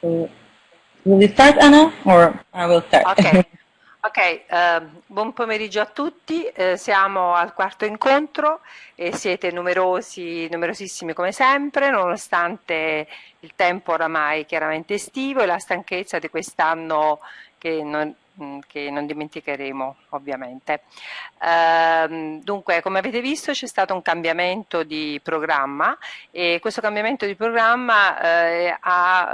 So, will you start, Anna, or I will start? Ok, okay uh, buon pomeriggio a tutti, eh, siamo al quarto incontro e siete numerosi, numerosissimi come sempre, nonostante il tempo oramai chiaramente estivo e la stanchezza di quest'anno che non, che non dimenticheremo ovviamente. Ehm, dunque come avete visto c'è stato un cambiamento di programma e questo cambiamento di programma eh, ha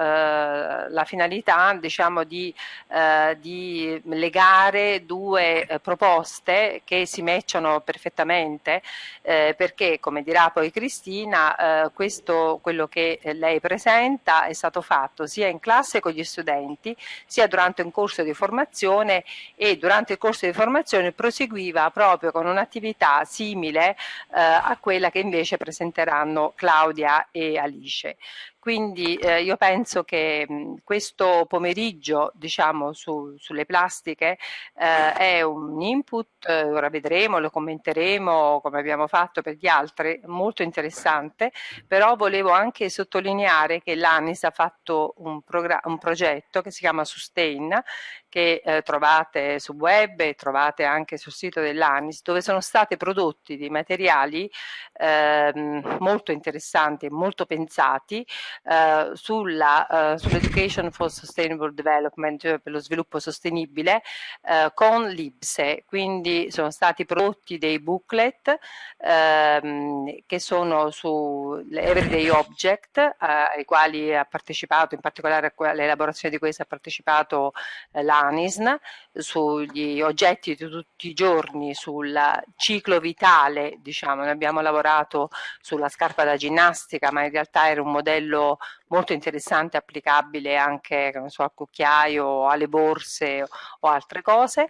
eh, la finalità diciamo, di, eh, di legare due eh, proposte che si matchano perfettamente eh, perché come dirà poi Cristina questo quello che lei presenta è stato fatto sia in classe con gli studenti sia durante un corso di formazione formazione e durante il corso di formazione proseguiva proprio con un'attività simile eh, a quella che invece presenteranno Claudia e Alice. Quindi eh, io penso che mh, questo pomeriggio diciamo, su, sulle plastiche eh, è un input, eh, ora vedremo, lo commenteremo come abbiamo fatto per gli altri, molto interessante, però volevo anche sottolineare che l'ANIS ha fatto un, un progetto che si chiama Sustain, che eh, trovate su web e trovate anche sul sito dell'ANIS, dove sono stati prodotti dei materiali ehm, molto interessanti e molto pensati eh, sulla, eh, sull'Education for Sustainable Development, cioè per lo sviluppo sostenibile, eh, con l'IBSE. Quindi sono stati prodotti dei booklet ehm, che sono su Everyday Object, eh, ai quali ha partecipato, in particolare all'elaborazione di questo ha partecipato eh, l'ANISN, sugli oggetti di tutti i giorni, sul ciclo vitale, diciamo, noi abbiamo lavorato sulla scarpa da ginnastica, ma in realtà era un modello molto interessante, applicabile anche so, al cucchiaio, alle borse o altre cose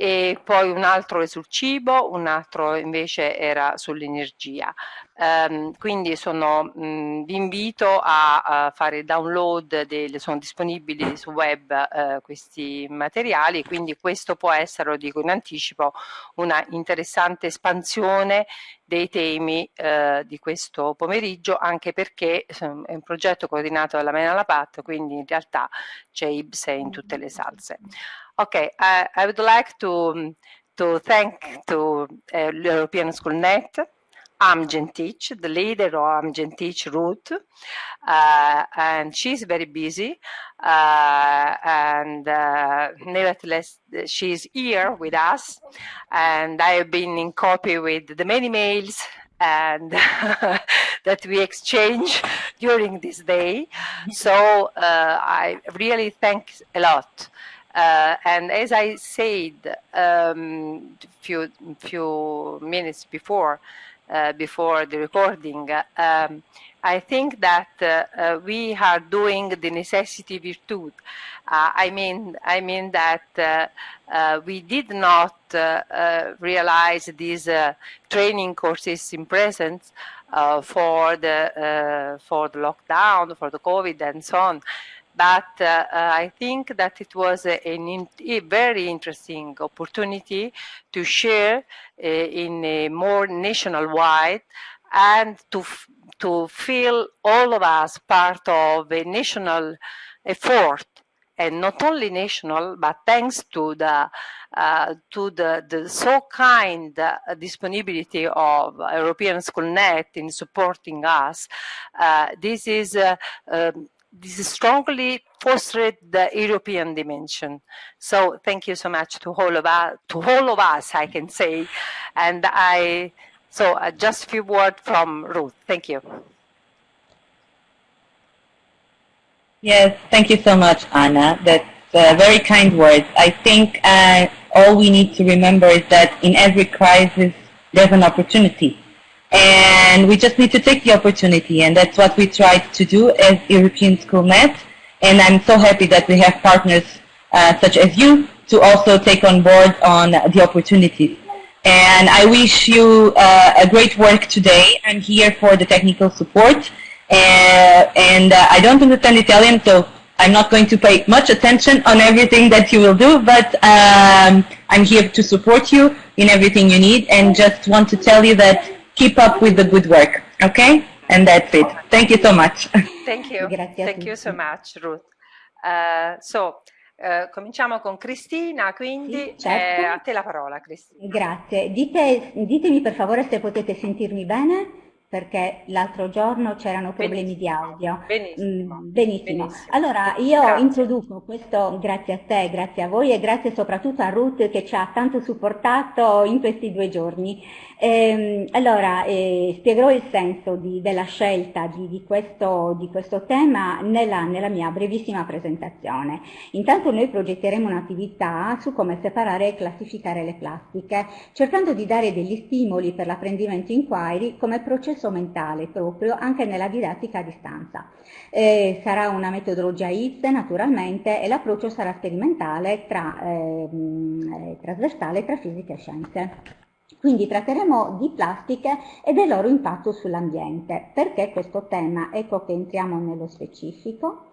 e poi un altro è sul cibo, un altro invece era sull'energia. Um, quindi sono, mh, vi invito a, a fare download, delle, sono disponibili su web uh, questi materiali, quindi questo può essere, lo dico in anticipo, una interessante espansione dei temi uh, di questo pomeriggio, anche perché è un progetto coordinato dalla Mena Lapat, quindi in realtà c'è IBSE in tutte le salse. Okay, I, I would like to, to thank to uh, European Schoolnet, Amgen Teach, the leader of Amgen Teach Ruth, uh, and she's very busy, uh, and uh, nevertheless, she's here with us, and I have been in copy with the many mails and that we exchange during this day. So uh, I really thank a lot. Uh, and as I said a um, few, few minutes before, uh, before the recording, um, I think that uh, uh, we are doing the necessity virtue. Uh, I mean, I mean that we did not realize these training courses in presence for the for the lockdown, for the COVID, and so on but uh, uh, I think that it was a, a, very interesting opportunity to share uh, in a more national-wide and to, to feel all of us part of a national effort and not only national, but thanks to the uh, to the, the so kind uh, disponibility of European Schoolnet in supporting us, uh, this is um, this strongly fostered the European dimension. So thank you so much to all of us, to all of us, I can say. And I, so uh, just a few words from Ruth. Thank you. Yes, thank you so much, Anna. That's uh, very kind words. I think uh, all we need to remember is that in every crisis, there's an opportunity and we just need to take the opportunity and that's what we try to do as European Schoolnet and I'm so happy that we have partners uh, such as you to also take on board on the opportunities. And I wish you uh, a great work today. I'm here for the technical support uh, and uh, I don't understand Italian so I'm not going to pay much attention on everything that you will do, but um, I'm here to support you in everything you need and just want to tell you that keep up with the good work, okay? And that's it. Thank you so much. Thank you. Grazie Thank you so much, Ruth. Uh, so, uh, cominciamo con Cristina, quindi sì, certo. eh, a te la parola Cristina. Grazie. Dite, ditemi per favore se potete sentirmi bene perché l'altro giorno c'erano problemi di audio. Benissimo. Mm, benissimo. benissimo. Allora io grazie. introduco questo grazie a te, grazie a voi e grazie soprattutto a Ruth che ci ha tanto supportato in questi due giorni. Ehm, allora, eh, spiegherò il senso di, della scelta di, di, questo, di questo, tema nella, nella, mia brevissima presentazione. Intanto noi progetteremo un'attività su come separare e classificare le plastiche, cercando di dare degli stimoli per l'apprendimento inquiry come processo mentale proprio anche nella didattica a distanza. Eh, sarà una metodologia IPS naturalmente e l'approccio sarà sperimentale tra, ehm, eh, trasversale tra fisica e scienze. Quindi tratteremo di plastiche e del loro impatto sull'ambiente. Perché questo tema? Ecco che entriamo nello specifico.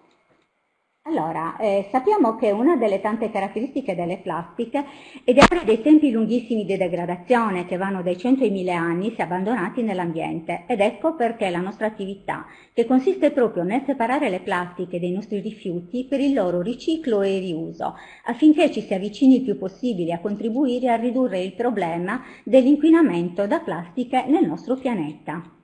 Allora, eh, sappiamo che una delle tante caratteristiche delle plastiche è di avere dei tempi lunghissimi di degradazione che vanno dai 100 ai 1000 anni se abbandonati nell'ambiente ed ecco perché la nostra attività, che consiste proprio nel separare le plastiche dei nostri rifiuti per il loro riciclo e riuso, affinché ci si avvicini il più possibile a contribuire a ridurre il problema dell'inquinamento da plastiche nel nostro pianeta.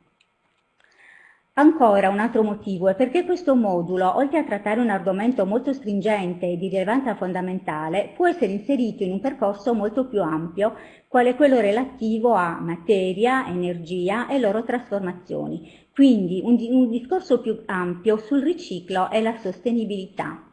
Ancora un altro motivo è perché questo modulo, oltre a trattare un argomento molto stringente e di rilevanza fondamentale, può essere inserito in un percorso molto più ampio, quale quello relativo a materia, energia e loro trasformazioni. Quindi un, un discorso più ampio sul riciclo e la sostenibilità.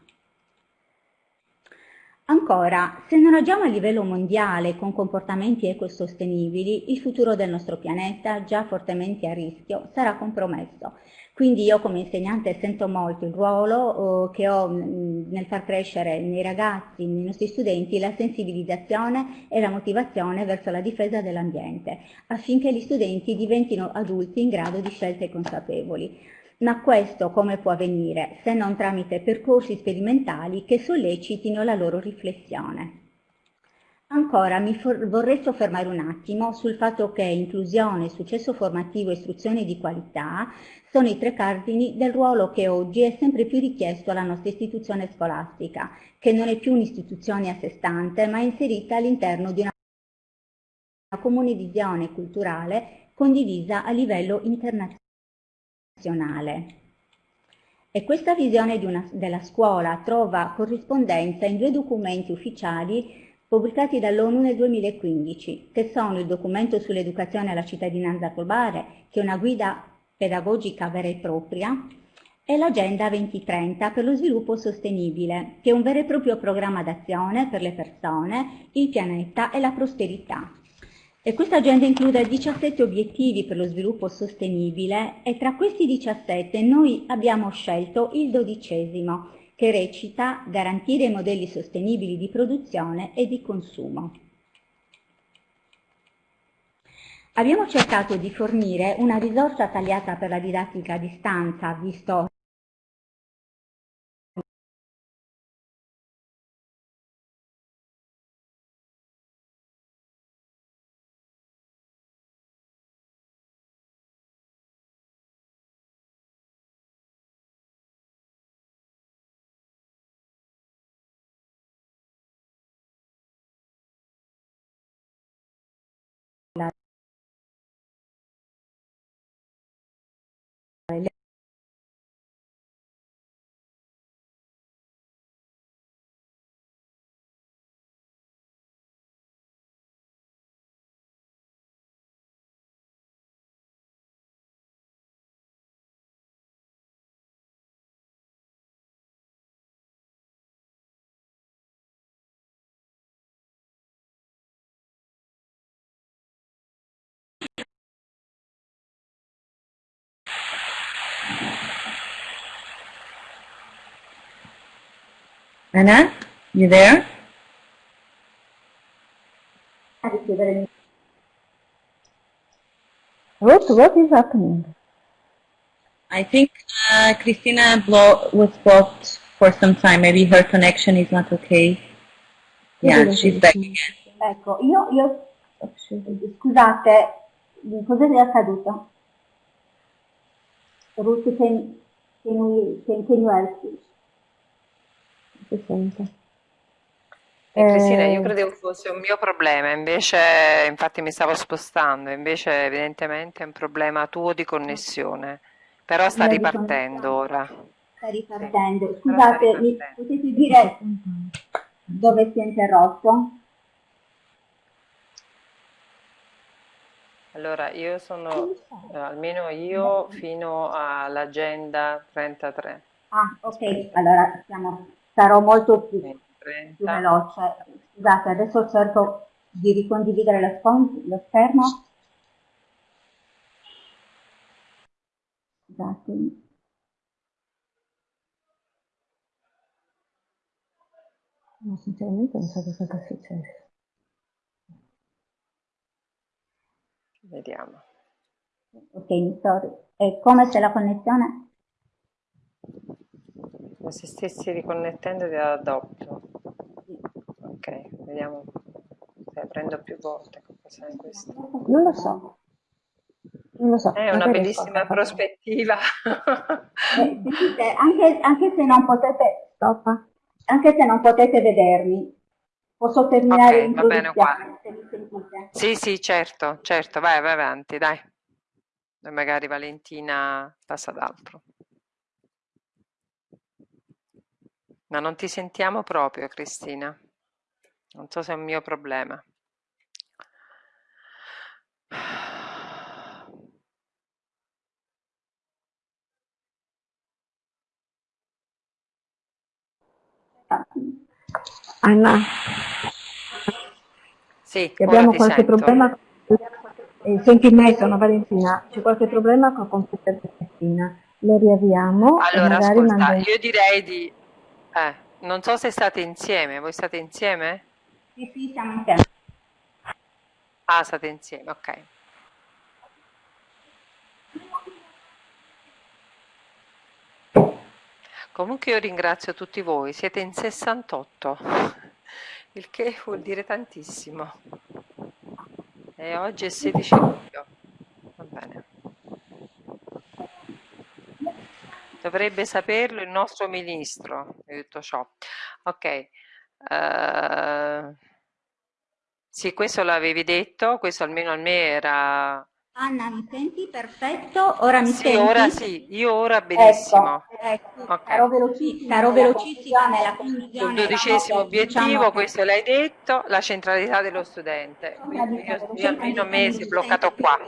Ancora, se non agiamo a livello mondiale con comportamenti ecosostenibili, il futuro del nostro pianeta, già fortemente a rischio, sarà compromesso. Quindi io come insegnante sento molto il ruolo eh, che ho mh, nel far crescere nei ragazzi, nei nostri studenti, la sensibilizzazione e la motivazione verso la difesa dell'ambiente, affinché gli studenti diventino adulti in grado di scelte consapevoli. Ma questo come può avvenire se non tramite percorsi sperimentali che sollecitino la loro riflessione? Ancora mi vorrei soffermare un attimo sul fatto che inclusione, successo formativo e istruzione di qualità sono i tre cardini del ruolo che oggi è sempre più richiesto alla nostra istituzione scolastica, che non è più un'istituzione a sé stante, ma è inserita all'interno di una comune visione culturale condivisa a livello internazionale nazionale. E questa visione una, della scuola trova corrispondenza in due documenti ufficiali pubblicati dall'ONU nel 2015, che sono il documento sull'educazione alla cittadinanza globale, che è una guida pedagogica vera e propria, e l'Agenda 2030 per lo sviluppo sostenibile, che è un vero e proprio programma d'azione per le persone, il pianeta e la prosperità. E questa agenda include 17 obiettivi per lo sviluppo sostenibile e tra questi 17 noi abbiamo scelto il dodicesimo, che recita garantire modelli sostenibili di produzione e di consumo. Abbiamo cercato di fornire una risorsa tagliata per la didattica a distanza, visto Anna, you there? What, what is happening? I think uh, Christina Blo was blocked for some time. Maybe her connection is not okay. Yeah, she's back again. Ecco, io, io scusate, cosa è accaduto? Ruth, can, can, we, can, can you help? Si sente. E Cristina, io Eh, credevo fosse un mio problema, invece, infatti mi stavo spostando, invece evidentemente è un problema tuo di connessione, però sta di ripartendo ora. Sta ripartendo. Sì, però sta Scusate, mi potete dire dove si è interrotto? Allora, io sono, eh, almeno io, fino all'agenda 33. Ah, ok, allora siamo, sarò molto più, più 30. veloce. Scusate, adesso cerco di ricondividere lo, lo schermo. Scusate. no, sinceramente non so che cosa è successo. Vediamo. Ok, mi sto... È come se la connessione... Come se stessi riconnettendo da doppio. Ok, vediamo se prendo più volte. Non lo so. Non lo so. È una bellissima prospettiva. Eh, sentite, anche, anche se non potete... Stoppa. Anche se non potete vedermi, posso terminare Ok, va bene l'introduzione, se mi sentite. Sì, sì, certo, certo, vai, vai avanti, dai. E magari Valentina passa ad altro. Ma non ti sentiamo proprio, Cristina. Non so se è un mio problema. Anna, Sì, abbiamo qualche sento. problema. Eh, senti me, sono Valentina. C'è qualche problema col computer di Cristina. Lo riavviamo Allora, ascolta, io direi di... Eh, non so se state insieme, voi state insieme? Sì, sì, siamo insieme. Ah, state insieme, ok. Comunque io ringrazio tutti voi, siete in 68, il che vuol dire tantissimo. E oggi è 16 luglio. Va bene. Dovrebbe saperlo il nostro ministro di tutto ciò. Ok. eh, sì, questo l'avevi detto, questo almeno a me era... Anna, mi senti? Perfetto. Ora mi Sì, senti? ora sì, io ora benissimo. Ecco, ecco. Ok. Sarò velocissima, sarò velocissima nella conclusione. Il dodicesimo Diciamo obiettivo, questo l'hai detto, la centralità dello studente. Quindi io, io almeno a me si è bloccato qua.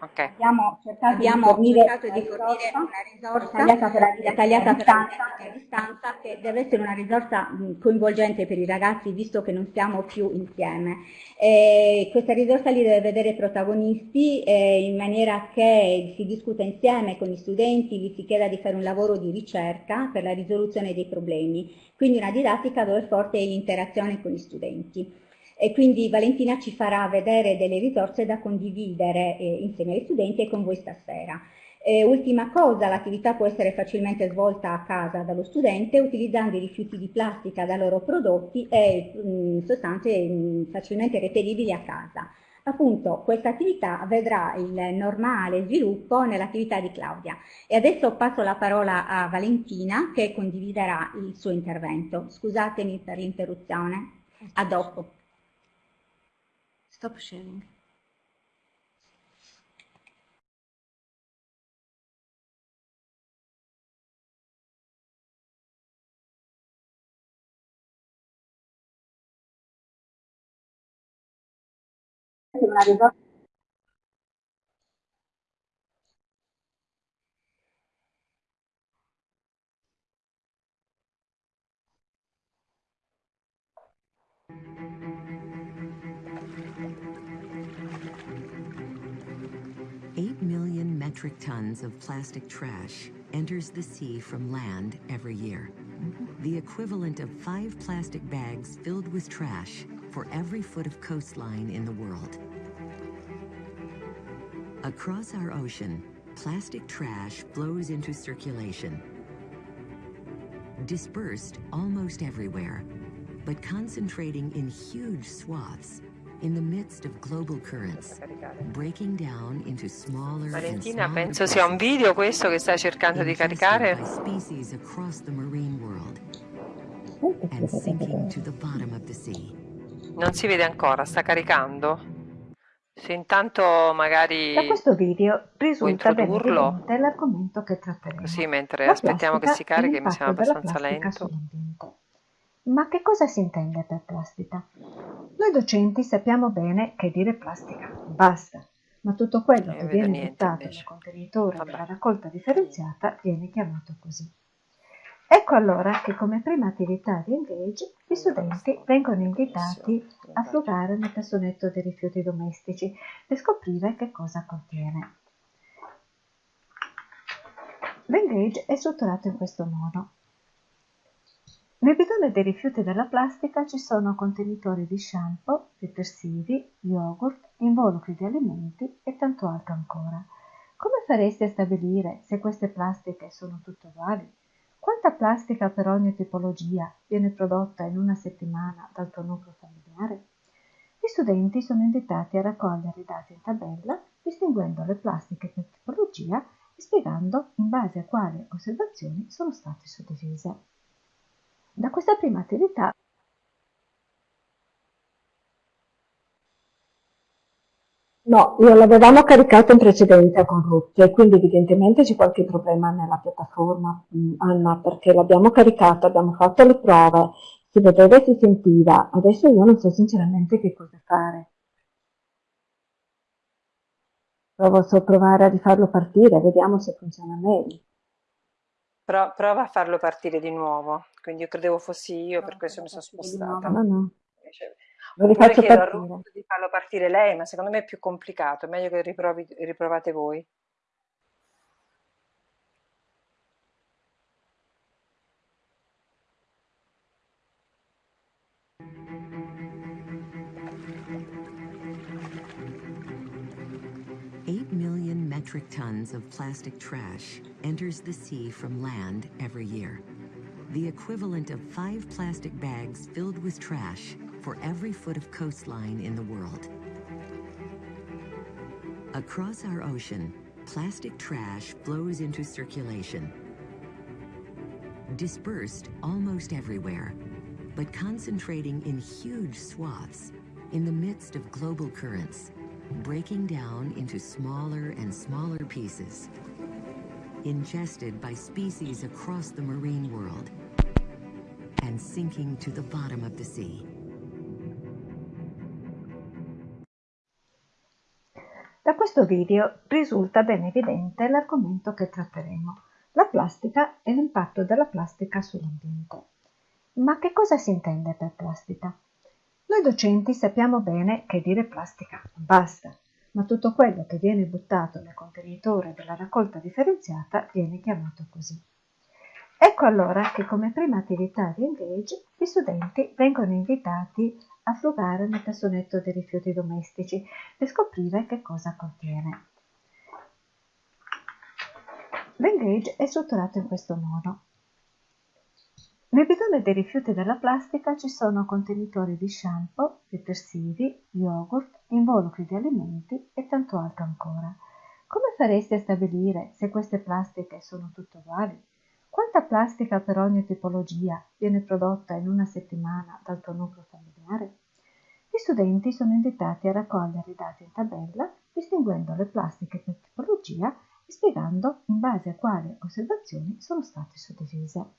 Ok. Abbiamo cercato Abbiamo di fornire, cercato di fornire una risorsa tagliata per la distanza, a distanza che deve essere una risorsa coinvolgente per i ragazzi visto che non siamo più insieme. E questa risorsa li deve vedere protagonisti eh, in maniera che si discuta insieme con gli studenti, gli si chieda di fare un lavoro di ricerca per la risoluzione dei problemi, quindi una didattica dove è forte l'interazione con gli studenti. E quindi Valentina ci farà vedere delle risorse da condividere eh, insieme agli studenti e con voi stasera. Eh, ultima cosa, l'attività può essere facilmente svolta a casa dallo studente utilizzando i rifiuti di plastica da loro prodotti e mh, sostanze mh, facilmente reperibili a casa. Appunto, questa attività vedrà il normale sviluppo nell'attività di Claudia. E adesso passo la parola a Valentina che condividerà il suo intervento. Scusatemi per l'interruzione. A dopo. Stop sharing. una million metric tons of plastic trash enters the sea from land every year. The equivalent of five plastic bags filled with trash for every foot of coastline in the world. Across our ocean, plastic trash flows into circulation. Dispersed almost everywhere, but concentrating in huge swaths, in the midst of global currents, breaking down into smaller Valentina, and penso smaller sia un video questo che stai cercando di caricare. species across the marine world and sinking to the bottom of the sea. Non si vede ancora, sta caricando? Se intanto magari Da questo video risulta bene introdurlo? evidente l'argomento che tratteremo. così mentre La aspettiamo che si carichi mi sembra abbastanza lento. sull'ambiente. Ma che cosa si intende per plastica? Noi docenti sappiamo bene che dire plastica basta, ma tutto quello Eh, che viene niente buttato invece. nel contenitore Vabbè. della raccolta differenziata viene chiamato così. Ecco allora che come prima attività di Engage gli studenti vengono invitati a frugare nel cassonetto dei rifiuti domestici per scoprire che cosa contiene. L'Engage è strutturato in questo modo. Nel bidone dei rifiuti della plastica ci sono contenitori di shampoo, detersivi, yogurt, involucri di alimenti e tanto altro ancora. Come faresti a stabilire se queste plastiche sono tutte uguali? Quanta plastica per ogni tipologia viene prodotta in una settimana dal tuo nucleo familiare? Gli studenti sono invitati a raccogliere i dati in tabella, distinguendo le plastiche per tipologia e spiegando in base a quali osservazioni sono state suddivise. Da questa prima attività No, io l'avevamo caricato in precedenza con Ruth e quindi evidentemente c'è qualche problema nella piattaforma, mm, Anna, perché l'abbiamo caricato, abbiamo fatto le prove, si vedeva e si sentiva. Adesso io non so sinceramente che cosa fare. Provo so provare a rifarlo partire, vediamo se funziona meglio. Pro- prova a farlo partire di nuovo. Quindi io credevo fossi io, per questo mi sono spostata. No, no, Invece- lo Oppure rifaccio chiedo a. Ruth di farlo partire lei, ma secondo me è più complicato, è meglio che riprovi- riprovate voi. Metric tons of plastic trash enters the sea from land every year. The equivalent of five plastic bags filled with trash for every foot of coastline in the world. Across our ocean, plastic trash flows into circulation. Dispersed almost everywhere, but concentrating in huge swaths in the midst of global currents, breaking down into smaller and smaller pieces, ingested by species across the marine world, and sinking to the bottom of the sea. Da questo video risulta ben evidente l'argomento che tratteremo, la plastica e l'impatto della plastica sull'ambiente. Ma che cosa si intende per plastica? Noi docenti sappiamo bene che dire plastica basta, ma tutto quello che viene buttato nel contenitore della raccolta differenziata viene chiamato così. Ecco allora che come prima attività di Engage gli studenti vengono invitati a frugare nel cassonetto dei rifiuti domestici per scoprire che cosa contiene. L'Engage è strutturato in questo modo. Nel bidone dei rifiuti della plastica ci sono contenitori di shampoo, detersivi, yogurt, involucri di alimenti e tanto altro ancora. Come faresti a stabilire se queste plastiche sono tutte uguali? Quanta plastica per ogni tipologia viene prodotta in una settimana dal tuo nucleo familiare? Gli studenti sono invitati a raccogliere i dati in tabella, distinguendo le plastiche per tipologia e spiegando in base a quali osservazioni sono state suddivise.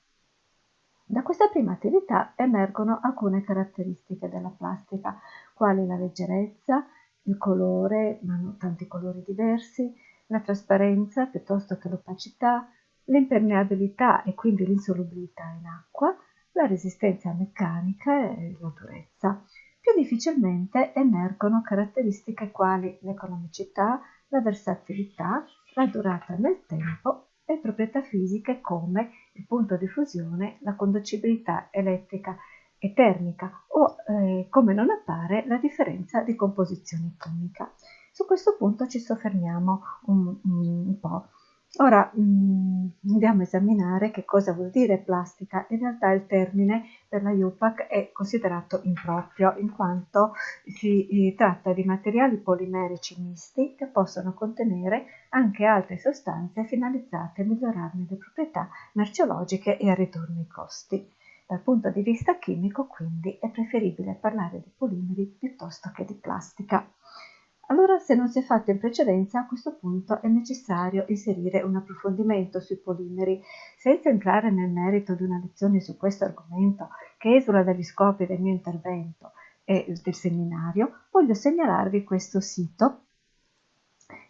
Da questa prima attività emergono alcune caratteristiche della plastica, quali la leggerezza, il colore, ma non tanti colori diversi, la trasparenza piuttosto che l'opacità, l'impermeabilità e quindi l'insolubilità in acqua, la resistenza meccanica e la durezza. Più difficilmente emergono caratteristiche quali l'economicità, la versatilità, la durata nel tempo e proprietà fisiche come il punto di fusione, la conducibilità elettrica e termica o, eh, come non appare, la differenza di composizione chimica. Su questo punto ci soffermiamo un, un po'. Ora mh, mm, andiamo a esaminare che cosa vuol dire plastica. In realtà il termine per la UPAC è considerato improprio in quanto si eh, tratta di materiali polimerici misti che possono contenere anche altre sostanze finalizzate a migliorarne le proprietà merceologiche e a ridurne i costi. Dal punto di vista chimico, quindi, è preferibile parlare di polimeri piuttosto che di plastica. Allora, se non si è fatto in precedenza, a questo punto è necessario inserire un approfondimento sui polimeri. Senza entrare nel merito di una lezione su questo argomento, che esula dagli scopi del mio intervento e del seminario, voglio segnalarvi questo sito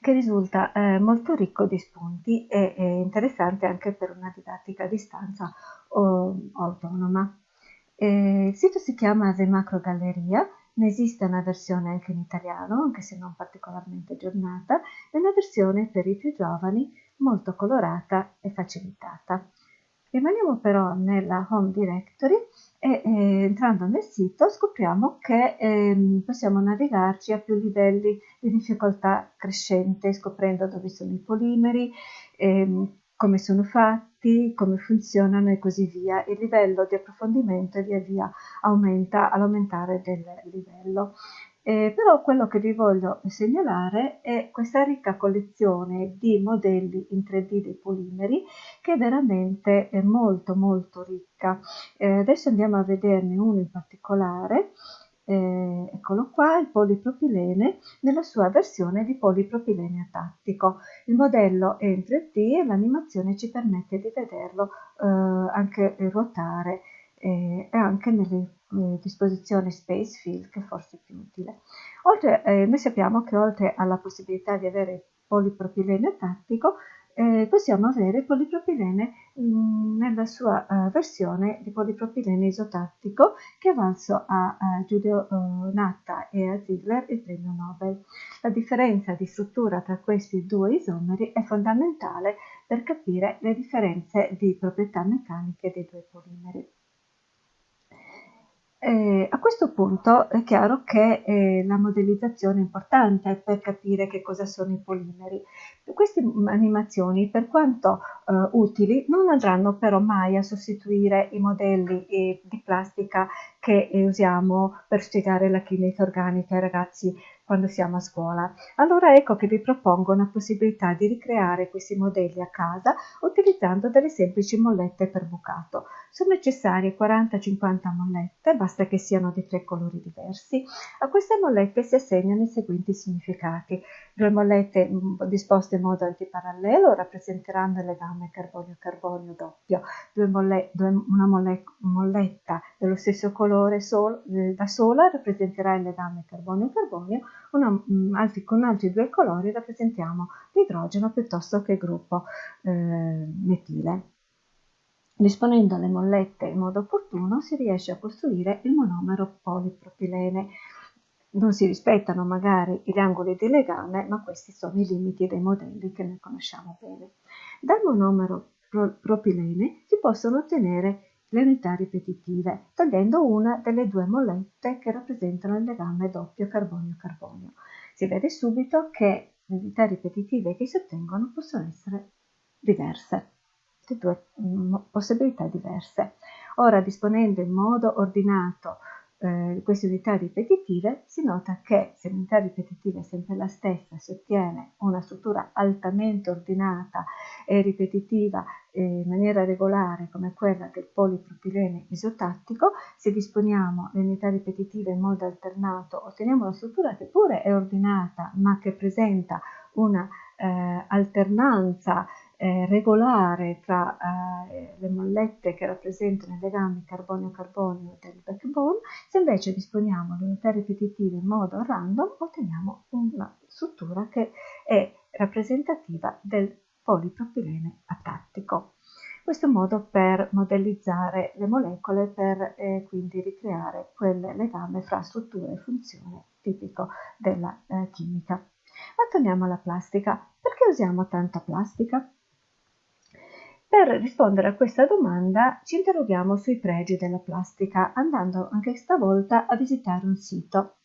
che risulta eh, molto ricco di spunti e, e, interessante anche per una didattica a distanza o, o autonoma. Eh, il sito si chiama The Macro Galleria ne esiste una versione anche in italiano, anche se non particolarmente aggiornata, e una versione per i più giovani molto colorata e facilitata. Rimaniamo però nella Home Directory e eh, entrando nel sito scopriamo che eh, possiamo navigarci a più livelli di difficoltà crescente, scoprendo dove sono i polimeri, eh, come sono fatti, come funzionano e così via. Il livello di approfondimento via via aumenta all'aumentare del livello. Eh, però quello che vi voglio segnalare è questa ricca collezione di modelli in 3D dei polimeri che è veramente è molto molto ricca. Eh, adesso andiamo a vederne uno in particolare eh, eccolo qua, il polipropilene nella sua versione di polipropilene atattico. Il modello è in 3D e l'animazione ci permette di vederlo eh, anche ruotare eh, e anche nelle eh, disposizioni Space Fill che forse è più utile. Oltre, eh, noi sappiamo che oltre alla possibilità di avere polipropilene atattico eh, possiamo avere polipropilene mm, nella sua uh, versione di polipropilene isotattico che è valso a, a Giulio Natta e a Ziegler il premio Nobel. La differenza di struttura tra questi due isomeri è fondamentale per capire le differenze di proprietà meccaniche dei due polimeri. Eh, a questo punto è chiaro che eh, la modellizzazione è importante per capire che cosa sono i polimeri. Queste animazioni, per quanto eh, utili, non andranno però mai a sostituire i modelli eh, di plastica che usiamo per spiegare la chimica organica ai ragazzi quando siamo a scuola. Allora ecco che vi propongo una possibilità di ricreare questi modelli a casa utilizzando delle semplici mollette per bucato. Sono necessarie 40-50 mollette, basta che siano di tre colori diversi. A queste mollette si assegnano i seguenti significati. Due mollette mm, disposte in modo antiparallelo rappresenteranno il legame carbonio-carbonio doppio. Molle, due, una molle, molletta dello stesso colore sol, eh, da sola rappresenterà il legame carbonio-carbonio mm, altri, con altri due colori rappresentiamo l'idrogeno piuttosto che il gruppo eh, metile. Disponendo le mollette in modo opportuno si riesce a costruire il monomero polipropilene. Non si rispettano magari gli angoli di legame, ma questi sono i limiti dei modelli che noi conosciamo bene. Dal monomero propilene si possono ottenere le unità ripetitive, togliendo una delle due mollette che rappresentano il legame doppio carbonio-carbonio. Si vede subito che le unità ripetitive che si ottengono possono essere diverse, due mm, possibilità diverse. Ora, disponendo in modo ordinato eh, queste unità ripetitive, si nota che se l'unità ripetitiva è sempre la stessa, si ottiene una struttura altamente ordinata e ripetitiva eh, in maniera regolare come quella del polipropilene isotattico, se disponiamo le unità ripetitive in modo alternato otteniamo una struttura che pure è ordinata ma che presenta una eh, alternanza eh, regolare tra eh, le mollette che rappresentano i legami carbonio-carbonio del backbone, se invece disponiamo le unità ripetitive in modo random, otteniamo una struttura che è rappresentativa del polipropilene atattico. Questo è un modo per modellizzare le molecole per eh, quindi ricreare quel legame fra struttura e funzione tipico della eh, chimica. Ma torniamo alla plastica. Perché usiamo tanta plastica? Per rispondere a questa domanda ci interroghiamo sui pregi della plastica andando anche stavolta a visitare un sito.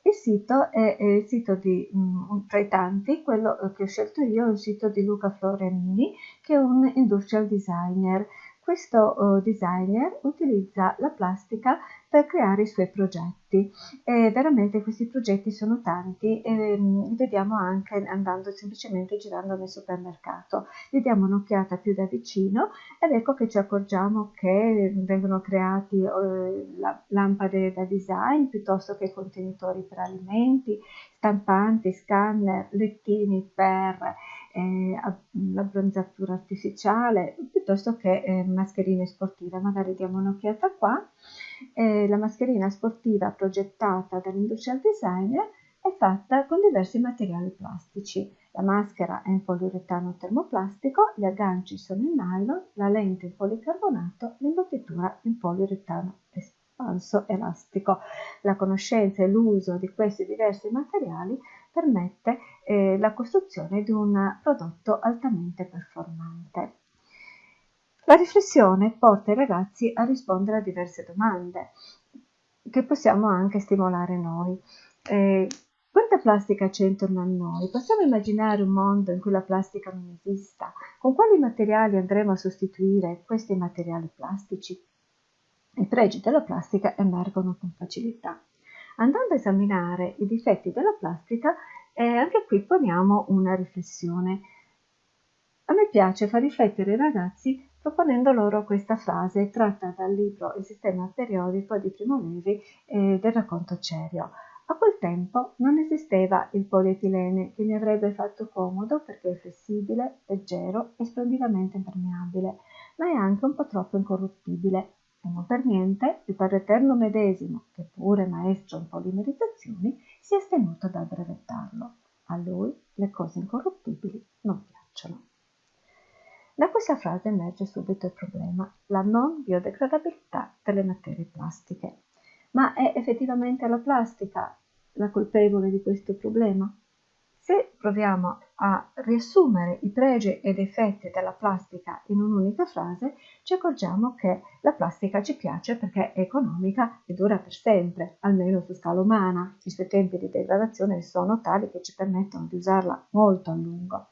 Il sito è, è il sito di, um, tra i tanti, quello che ho scelto io è il sito di Luca Florianini, che è un industrial designer questo uh, designer utilizza la plastica per creare i suoi progetti e veramente questi progetti sono tanti e um, li vediamo anche andando semplicemente girando nel supermercato. Gli diamo un'occhiata più da vicino ed ecco che ci accorgiamo che vengono creati uh, la, lampade da design piuttosto che contenitori per alimenti, stampanti, scanner, lettini per eh, l'abbronzatura artificiale piuttosto che eh, mascherine sportive. Magari diamo un'occhiata qua. Eh, la mascherina sportiva progettata dall'industrial designer è fatta con diversi materiali plastici. La maschera è in poliuretano termoplastico, gli agganci sono in nylon, la lente in policarbonato, l'imbottitura in poliuretano espanso elastico. La conoscenza e l'uso di questi diversi materiali permette eh, la costruzione di un prodotto altamente performante. La riflessione porta i ragazzi a rispondere a diverse domande che possiamo anche stimolare noi. Eh, quanta plastica c'è intorno a noi? Possiamo immaginare un mondo in cui la plastica non esista? Con quali materiali andremo a sostituire questi materiali plastici? I pregi della plastica emergono con facilità. Andando a esaminare i difetti della plastica, eh, anche qui poniamo una riflessione. A me piace far riflettere i ragazzi proponendo loro questa frase tratta dal libro Il sistema periodico di Primo Levi eh, del racconto Cerio. A quel tempo non esisteva il polietilene che mi avrebbe fatto comodo perché è flessibile, leggero e splendidamente impermeabile, ma è anche un po' troppo incorruttibile e non per niente il Padre Eterno medesimo, che pure maestro in polimerizzazioni, si è astenuto dal brevettarlo. A lui le cose incorruttibili non piacciono. Da questa frase emerge subito il problema, la non biodegradabilità delle materie plastiche. Ma è effettivamente la plastica la colpevole di questo problema? Se proviamo a riassumere i pregi ed effetti della plastica in un'unica frase, ci accorgiamo che la plastica ci piace perché è economica e dura per sempre, almeno su scala umana. I suoi tempi di degradazione sono tali che ci permettono di usarla molto a lungo.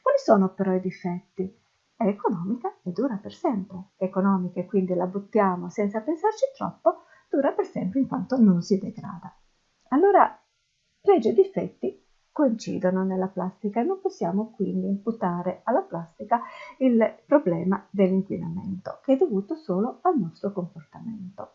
Quali sono però i difetti? È economica e dura per sempre. È economica e quindi la buttiamo senza pensarci troppo, dura per sempre in quanto non si degrada. Allora, pregi e difetti coincidono nella plastica e non possiamo quindi imputare alla plastica il problema dell'inquinamento che è dovuto solo al nostro comportamento.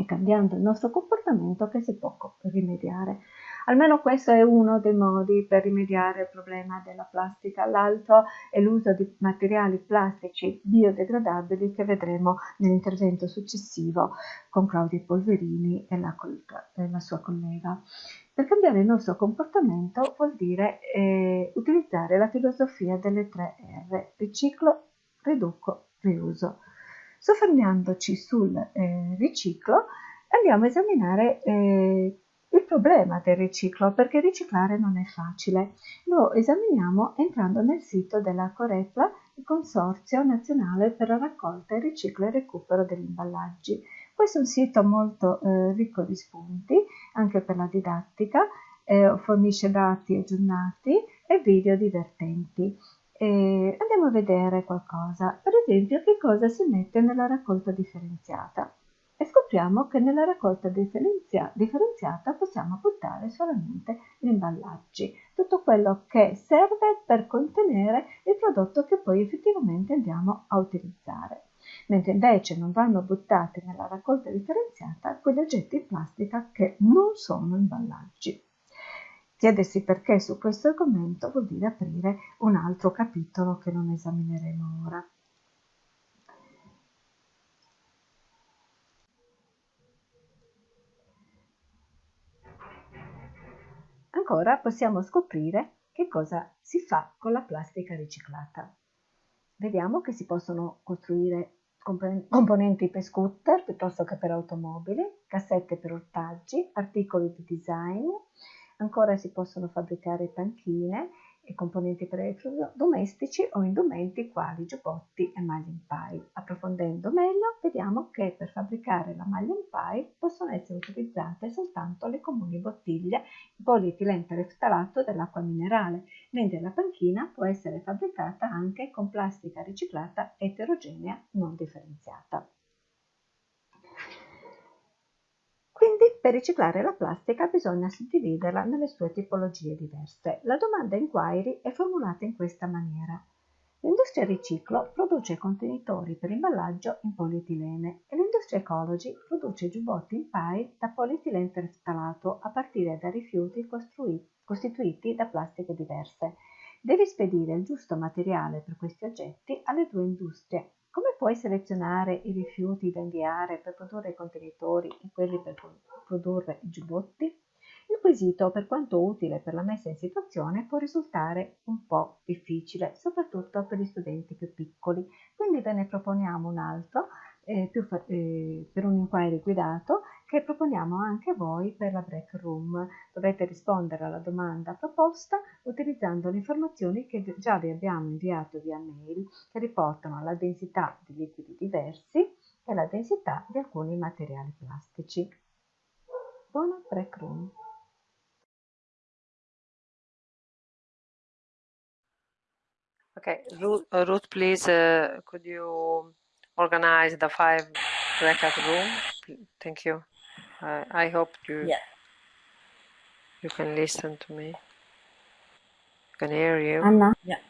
È cambiando il nostro comportamento che si può rimediare. Almeno questo è uno dei modi per rimediare il problema della plastica. L'altro è l'uso di materiali plastici biodegradabili che vedremo nell'intervento successivo con Claudia Polverini e la, e la sua collega. Per cambiare il nostro comportamento vuol dire eh, utilizzare la filosofia delle tre R, riciclo, riduco, riuso. Soffermandoci sul eh, riciclo, andiamo a esaminare eh, il problema del riciclo, perché riciclare non è facile. Lo esaminiamo entrando nel sito della Corepla, il Consorzio Nazionale per la raccolta, il riciclo e il recupero degli imballaggi. Questo è un sito molto eh, ricco di spunti, anche per la didattica, eh, fornisce dati aggiornati e video divertenti. E andiamo a vedere qualcosa, per esempio che cosa si mette nella raccolta differenziata? E scopriamo che nella raccolta differenzia differenziata possiamo buttare solamente gli imballaggi, tutto quello che serve per contenere il prodotto che poi effettivamente andiamo a utilizzare mentre invece non vanno buttati nella raccolta differenziata quegli oggetti in plastica che non sono imballaggi. Chiedersi perché su questo argomento vuol dire aprire un altro capitolo che non esamineremo ora. Ancora possiamo scoprire che cosa si fa con la plastica riciclata. Vediamo che si possono costruire componenti per scooter piuttosto che per automobili, cassette per ortaggi, articoli di design, ancora si possono fabbricare panchine e componenti per elettrodomestici o indumenti quali giubbotti e maglie in paille. Approfondendo meglio, vediamo che per fabbricare la maglia in paille possono essere utilizzate soltanto le comuni bottiglie di polietilentreftalato dell'acqua minerale, mentre la panchina può essere fabbricata anche con plastica riciclata eterogenea non differenziata. Quindi per riciclare la plastica bisogna suddividerla nelle sue tipologie diverse. La domanda inquiry è formulata in questa maniera. L'industria riciclo produce contenitori per imballaggio in polietilene e l'industria ecology produce giubbotti in paille da polietilene terftalato a partire da rifiuti costituiti da plastiche diverse. Devi spedire il giusto materiale per questi oggetti alle due industrie come puoi selezionare i rifiuti da inviare per produrre i contenitori e quelli per produrre i giubbotti? Il quesito, per quanto utile per la messa in situazione, può risultare un po' difficile, soprattutto per gli studenti più piccoli, quindi ve ne proponiamo un altro eh, eh, per un inquiry guidato che proponiamo anche voi per la break room. Dovrete rispondere alla domanda proposta utilizzando le informazioni che già vi abbiamo inviato via mail che riportano la densità di liquidi diversi e la densità di alcuni materiali plastici. Buona break room! Okay, Ruth, Ruth please, uh, could you organize the five breakout room? Thank you. Uh, I hope you Yes. you can listen to me. I can hear you. Anna? Yeah.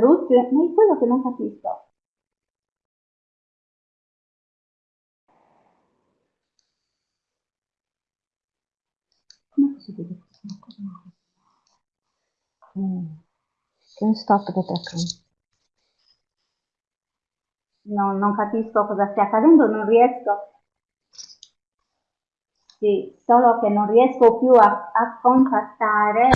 Ruth, ma è quello che non capisco. Come posso dire questa cosa? Mm. Can stop the background? No, non capisco cosa stia accadendo, non riesco. Sì, solo che non riesco più a, a contattare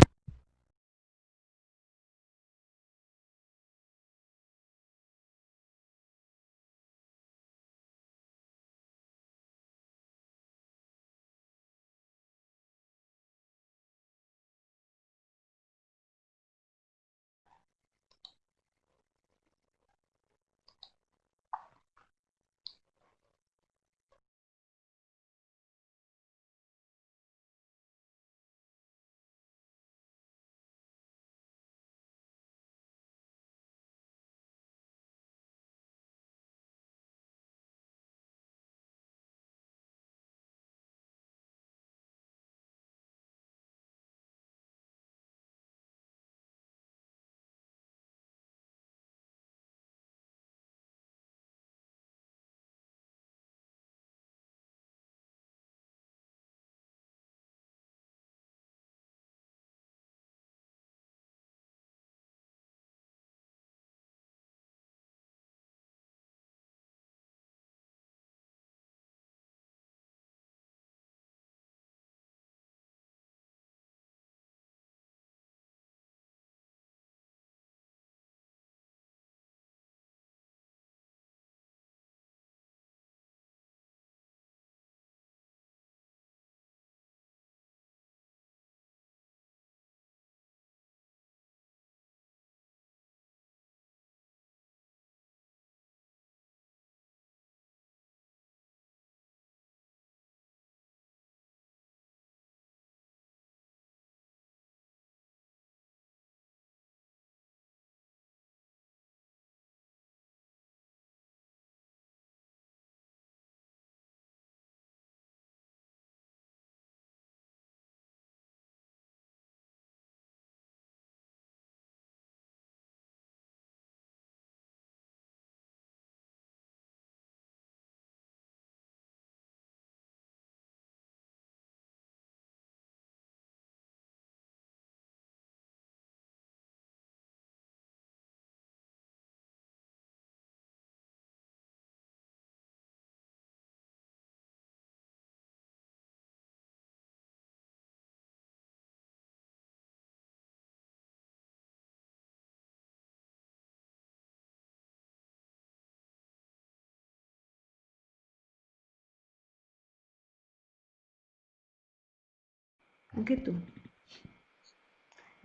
Anche tu.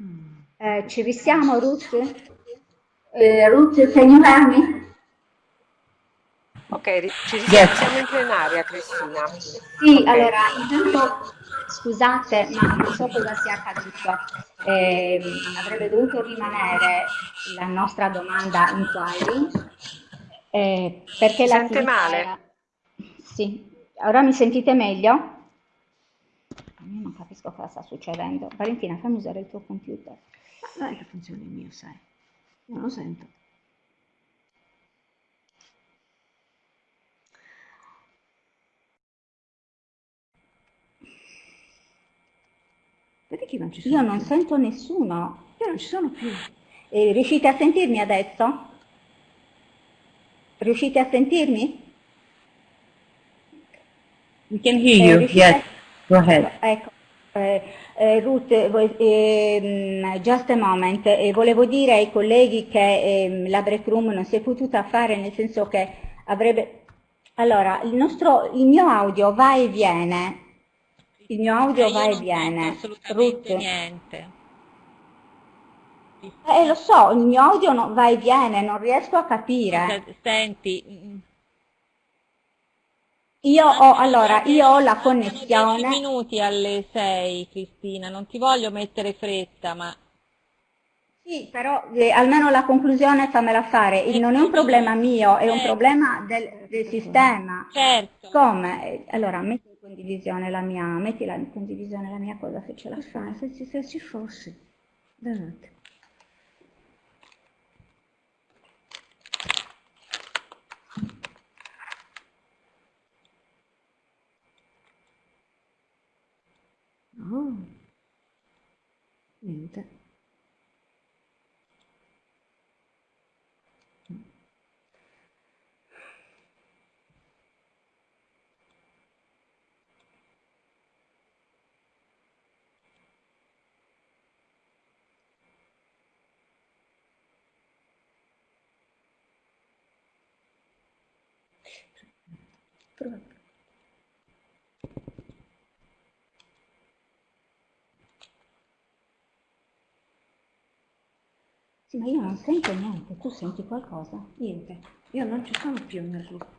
Mm. Eh, ci risiamo, Ruth? Eh, Ruth, can you hear me? Ok, ci risiamo, siamo in plenaria, Cristina. Sì, okay. allora, intanto scusate, ma non so cosa sia accaduto. Eh, avrebbe dovuto rimanere la nostra domanda in quali, eh, perché la sente male? Era... Sì, ora mi sentite meglio? Capisco cosa sta succedendo. Valentina, fammi usare il tuo computer. Ma non è che funziona il mio, sai. Non lo sento. Vedi che non ci sono Io non sento nessuno. Io non ci sono più. E riuscite a sentirmi adesso? Riuscite a sentirmi? We can hear you, eh, yes. Go ahead. Ecco, eh, eh, Ruth, eh, just a moment, volevo dire ai colleghi che ehm, la break room non si è potuta fare nel senso che avrebbe... Allora, il, nostro, il mio audio va e viene, il mio audio va e viene. assolutamente Ruth. niente. Eh, lo so, il mio audio no, va e viene, non riesco a capire. Senti, io ho, allora, io ho la connessione. 10 minuti alle 6, Cristina, non ti voglio mettere fretta, ma... Sì, però eh, almeno la conclusione fammela fare. Il, non è un problema mio, è un certo. problema del, del sistema. Certo. Come? Allora, metti in condivisione la mia, metti in condivisione la mia cosa se ce la fai. Se se ci fosse. Date. 哦名字 ma io non sento niente, tu senti qualcosa? Niente, io non ci sono più nel ritmo.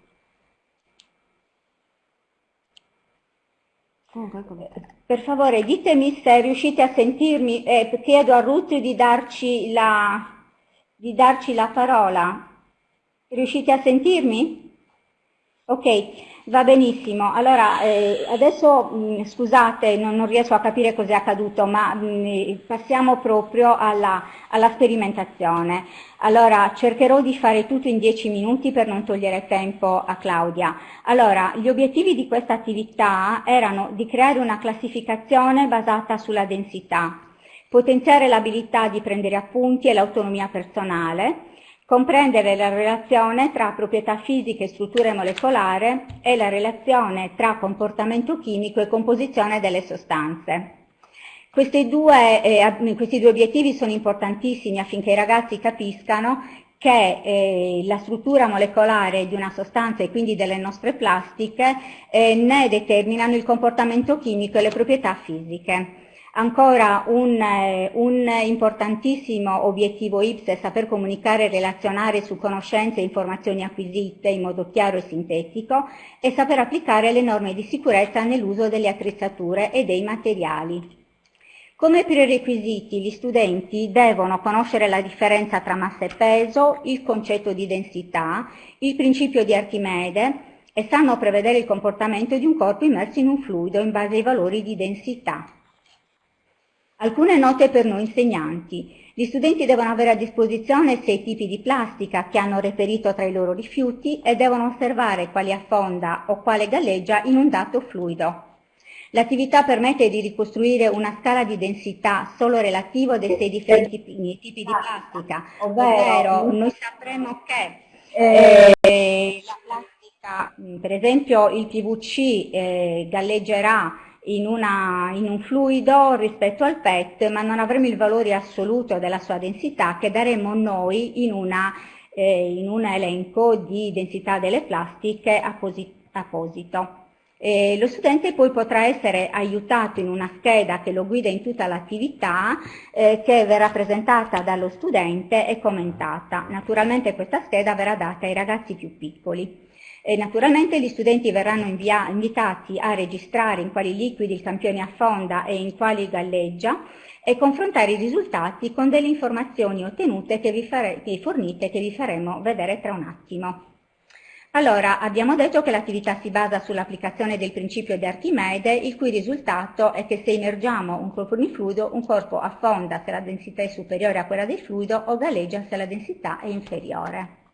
Comunque, come... Per favore, ditemi se riuscite a sentirmi, eh, chiedo a Ruth di darci la, di darci la parola. Riuscite a sentirmi? Ok, va benissimo. Allora, eh, adesso mh, scusate, non, non, riesco a capire cosa è accaduto, ma mh, passiamo proprio alla, alla, sperimentazione. Allora, cercherò di fare tutto in dieci minuti per non togliere tempo a Claudia. Allora, gli obiettivi di questa attività erano di creare una classificazione basata sulla densità, potenziare l'abilità di prendere appunti e l'autonomia personale, comprendere la relazione tra proprietà fisiche e strutture molecolare e la relazione tra comportamento chimico e composizione delle sostanze. Questi due, eh, questi due obiettivi sono importantissimi affinché i ragazzi capiscano che eh, la struttura molecolare di una sostanza e quindi delle nostre plastiche eh, ne determinano il comportamento chimico e le proprietà fisiche. Ancora un, eh, un, importantissimo obiettivo IPS è saper comunicare e relazionare su conoscenze e informazioni acquisite in modo chiaro e sintetico e saper applicare le norme di sicurezza nell'uso delle attrezzature e dei materiali. Come prerequisiti gli studenti devono conoscere la differenza tra massa e peso, il concetto di densità, il principio di Archimede e sanno prevedere il comportamento di un corpo immerso in un fluido in base ai valori di densità. Alcune note per noi insegnanti. Gli studenti devono avere a disposizione sei tipi di plastica che hanno reperito tra i loro rifiuti e devono osservare quali affonda o quale galleggia in un dato fluido. L'attività permette di ricostruire una scala di densità solo relativo dei sei differenti tipi di plastica, ovvero noi sapremo che eh, la plastica, per esempio il PVC eh, galleggerà in, una, in, un fluido rispetto al PET, ma non avremo il valore assoluto della sua densità che daremo noi in, una, eh, in un elenco di densità delle plastiche apposito. E lo studente poi potrà essere aiutato in una scheda che lo guida in tutta l'attività eh, che verrà presentata dallo studente e commentata. Naturalmente questa scheda verrà data ai ragazzi più piccoli. E naturalmente gli studenti verranno invitati a registrare in quali liquidi il campione affonda e in quali galleggia e confrontare i risultati con delle informazioni ottenute che vi, fare, che fornite che vi faremo vedere tra un attimo. Allora, abbiamo detto che l'attività si basa sull'applicazione del principio di Archimede, il cui risultato è che se immergiamo un corpo in fluido, un corpo affonda se la densità è superiore a quella del fluido o galleggia se la densità è inferiore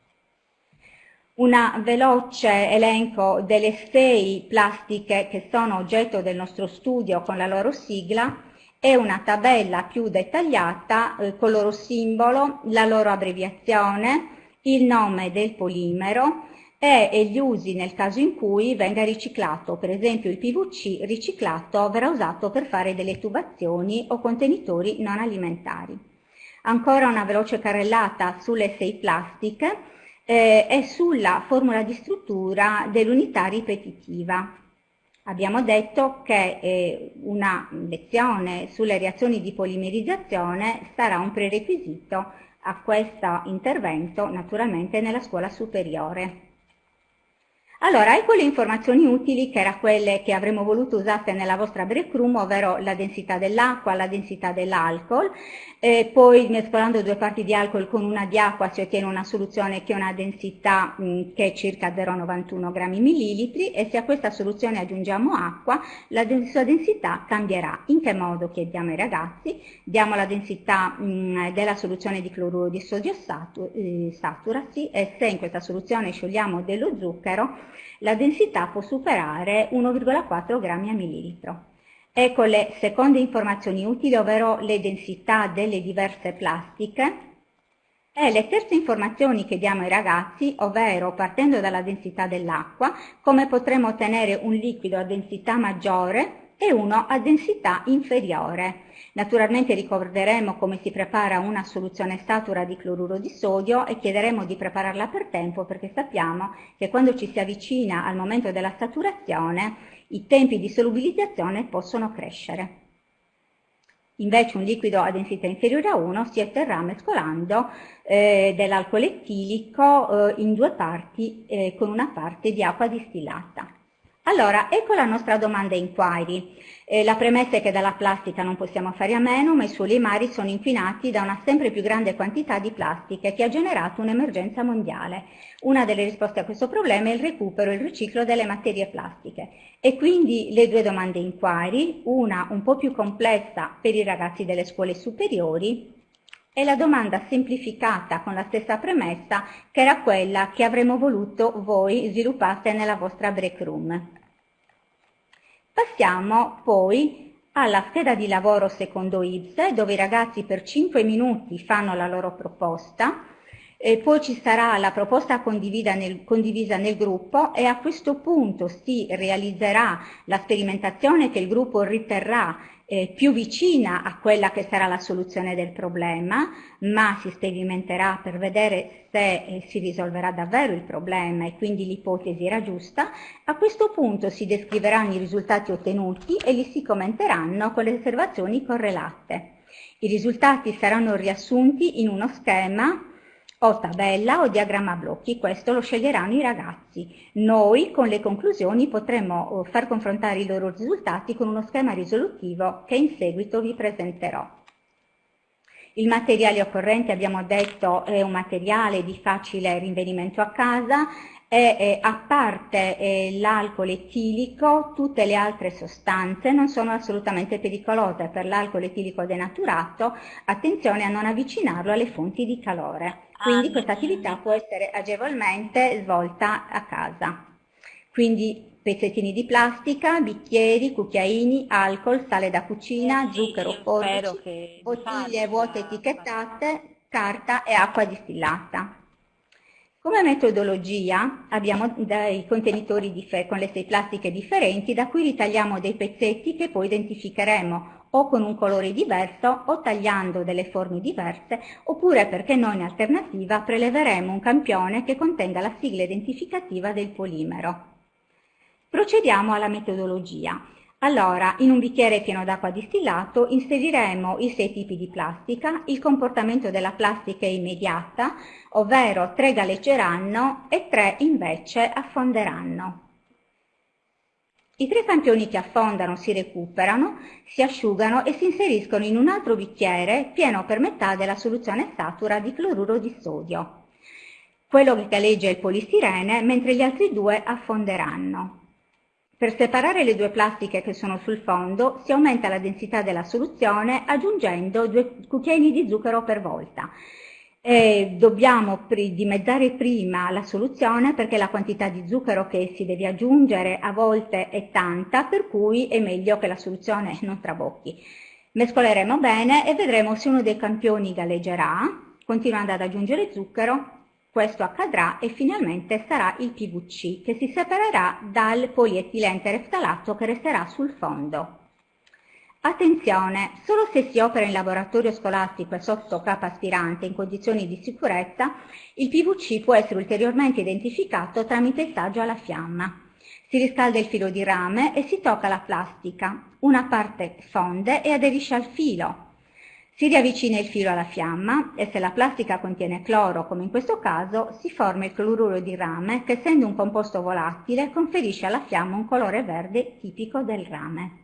un veloce elenco delle sei plastiche che sono oggetto del nostro studio con la loro sigla e una tabella più dettagliata eh, con il loro simbolo, la loro abbreviazione, il nome del polimero e, e gli usi nel caso in cui venga riciclato, per esempio il PVC riciclato verrà usato per fare delle tubazioni o contenitori non alimentari. Ancora una veloce carrellata sulle sei plastiche eh, è sulla formula di struttura dell'unità ripetitiva. Abbiamo detto che eh, una lezione sulle reazioni di polimerizzazione sarà un prerequisito a questo intervento naturalmente nella scuola superiore. Allora, ecco le informazioni utili che erano quelle che avremmo voluto usate nella vostra break room, ovvero la densità dell'acqua, la densità dell'alcol, e poi mescolando due parti di alcol con una di acqua si ottiene una soluzione che ha una densità mh, che è circa 0,91 grammi millilitri e se a questa soluzione aggiungiamo acqua la sua densità cambierà. In che modo chiediamo ai ragazzi? Diamo la densità mh, della soluzione di cloruro di sodio satu, eh, saturasi e se in questa soluzione sciogliamo dello zucchero la densità può superare 1,4 grammi a millilitro. Ecco le seconde informazioni utili, ovvero le densità delle diverse plastiche. E le terze informazioni che diamo ai ragazzi, ovvero partendo dalla densità dell'acqua, come potremo ottenere un liquido a densità maggiore e uno a densità inferiore. Naturalmente ricorderemo come si prepara una soluzione satura di cloruro di sodio e chiederemo di prepararla per tempo perché sappiamo che quando ci si avvicina al momento della saturazione i tempi di solubilizzazione possono crescere. Invece un liquido a densità inferiore a 1 si otterrà mescolando eh, dell'alcol etilico eh, in due parti eh, con una parte di acqua distillata. Allora, ecco la nostra domanda inquiry. Eh, la premessa è che dalla plastica non possiamo fare a meno, ma i suoli e mari sono inquinati da una sempre più grande quantità di plastiche che ha generato un'emergenza mondiale. Una delle risposte a questo problema è il recupero e il riciclo delle materie plastiche. E quindi le due domande inquiry, una un po' più complessa per i ragazzi delle scuole superiori e la domanda semplificata con la stessa premessa che era quella che avremmo voluto voi sviluppaste nella vostra break room. Passiamo poi alla scheda di lavoro secondo IPSE dove i ragazzi per 5 minuti fanno la loro proposta e poi ci sarà la proposta nel, condivisa nel, gruppo e a questo punto si realizzerà la sperimentazione che il gruppo riterrà eh, più vicina a quella che sarà la soluzione del problema, ma si sperimenterà per vedere se eh, si risolverà davvero il problema e quindi l'ipotesi era giusta. A questo punto si descriveranno i risultati ottenuti e li si commenteranno con le osservazioni correlate. I risultati saranno riassunti in uno schema o tabella o diagramma blocchi, questo lo sceglieranno i ragazzi. Noi con le conclusioni potremo oh, far confrontare i loro risultati con uno schema risolutivo che in seguito vi presenterò. Il materiale occorrente, abbiamo detto, è un materiale di facile rinvenimento a casa e eh, a parte eh, l'alcol etilico, tutte le altre sostanze non sono assolutamente pericolose. Per l'alcol etilico denaturato, attenzione a non avvicinarlo alle fonti di calore. Quindi ah, questa attività può essere agevolmente svolta a casa. Quindi pezzettini di plastica, bicchieri, cucchiaini, alcol, sale da cucina, sì, zucchero, forbici, bottiglie vuote etichettate, carta e acqua distillata. Come metodologia abbiamo dei contenitori con le sei plastiche differenti da cui ritagliamo dei pezzetti che poi identificheremo o con un colore diverso o tagliando delle forme diverse oppure perché noi in alternativa preleveremo un campione che contenga la sigla identificativa del polimero. Procediamo alla metodologia. Allora, in un bicchiere pieno d'acqua distillato inseriremo i sei tipi di plastica, il comportamento della plastica è immediata, ovvero tre galleggeranno e tre invece affonderanno. I tre campioni che affondano si recuperano, si asciugano e si inseriscono in un altro bicchiere pieno per metà della soluzione satura di cloruro di sodio. Quello che galleggia è il polistirene, mentre gli altri due affonderanno. Per separare le due plastiche che sono sul fondo si aumenta la densità della soluzione aggiungendo due cucchiaini di zucchero per volta. E dobbiamo dimezzare prima la soluzione perché la quantità di zucchero che si deve aggiungere a volte è tanta, per cui è meglio che la soluzione non trabocchi. Mescoleremo bene e vedremo se uno dei campioni galleggerà, continuando ad aggiungere zucchero, questo accadrà e finalmente sarà il PVC che si separerà dal polietilente tereftalato che resterà sul fondo. Attenzione, solo se si opera in laboratorio scolastico e sotto capa aspirante in condizioni di sicurezza, il PVC può essere ulteriormente identificato tramite il taggio alla fiamma. Si riscalda il filo di rame e si tocca la plastica. Una parte fonde e aderisce al filo. Si riavvicina il filo alla fiamma e se la plastica contiene cloro, come in questo caso, si forma il cloruro di rame che essendo un composto volatile conferisce alla fiamma un colore verde tipico del rame.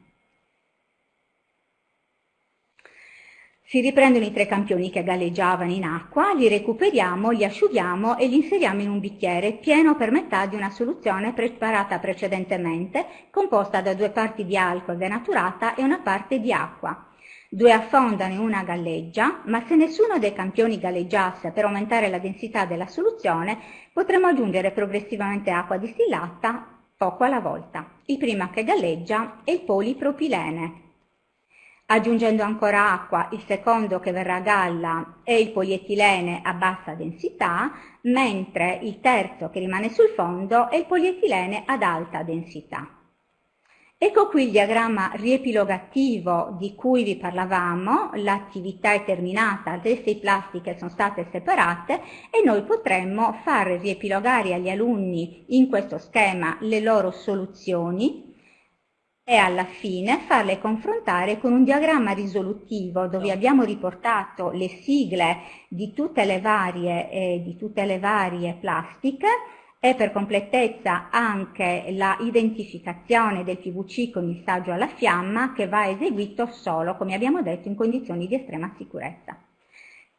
Si riprendono i tre campioni che galleggiavano in acqua, li recuperiamo, li asciughiamo e li inseriamo in un bicchiere pieno per metà di una soluzione preparata precedentemente, composta da due parti di alcol denaturata e una parte di acqua. Due affondano e una galleggia, ma se nessuno dei campioni galleggiasse per aumentare la densità della soluzione, potremo aggiungere progressivamente acqua distillata poco alla volta. Il primo che galleggia è il polipropilene. Aggiungendo ancora acqua, il secondo che verrà a galla è il polietilene a bassa densità, mentre il terzo che rimane sul fondo è il polietilene ad alta densità. Ecco qui il diagramma riepilogativo di cui vi parlavamo, l'attività è terminata, le sei plastiche sono state separate e noi potremmo far riepilogare agli alunni in questo schema le loro soluzioni e alla fine farle confrontare con un diagramma risolutivo dove abbiamo riportato le sigle di tutte le varie, eh, di tutte le varie plastiche e per completezza anche la identificazione del PVC con il saggio alla fiamma che va eseguito solo, come abbiamo detto, in condizioni di estrema sicurezza.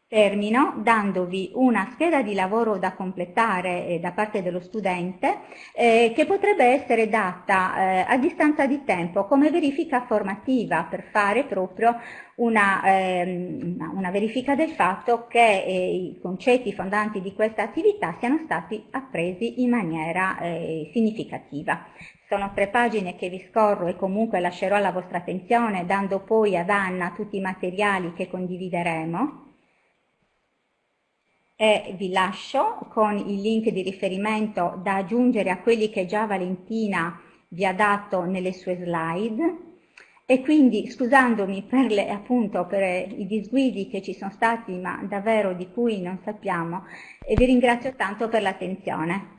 Termino dandovi una scheda di lavoro da completare eh, da parte dello studente eh, che potrebbe essere data eh, a distanza di tempo come verifica formativa per fare proprio una, ehm, una verifica del fatto che eh, i concetti fondanti di questa attività siano stati appresi in maniera eh, significativa. Sono tre pagine che vi scorro e comunque lascerò alla vostra attenzione dando poi ad Anna tutti i materiali che condivideremo e vi lascio con il link di riferimento da aggiungere a quelli che già Valentina vi ha dato nelle sue slide e quindi scusandomi per, le, appunto, per i disguidi che ci sono stati ma davvero di cui non sappiamo e vi ringrazio tanto per l'attenzione.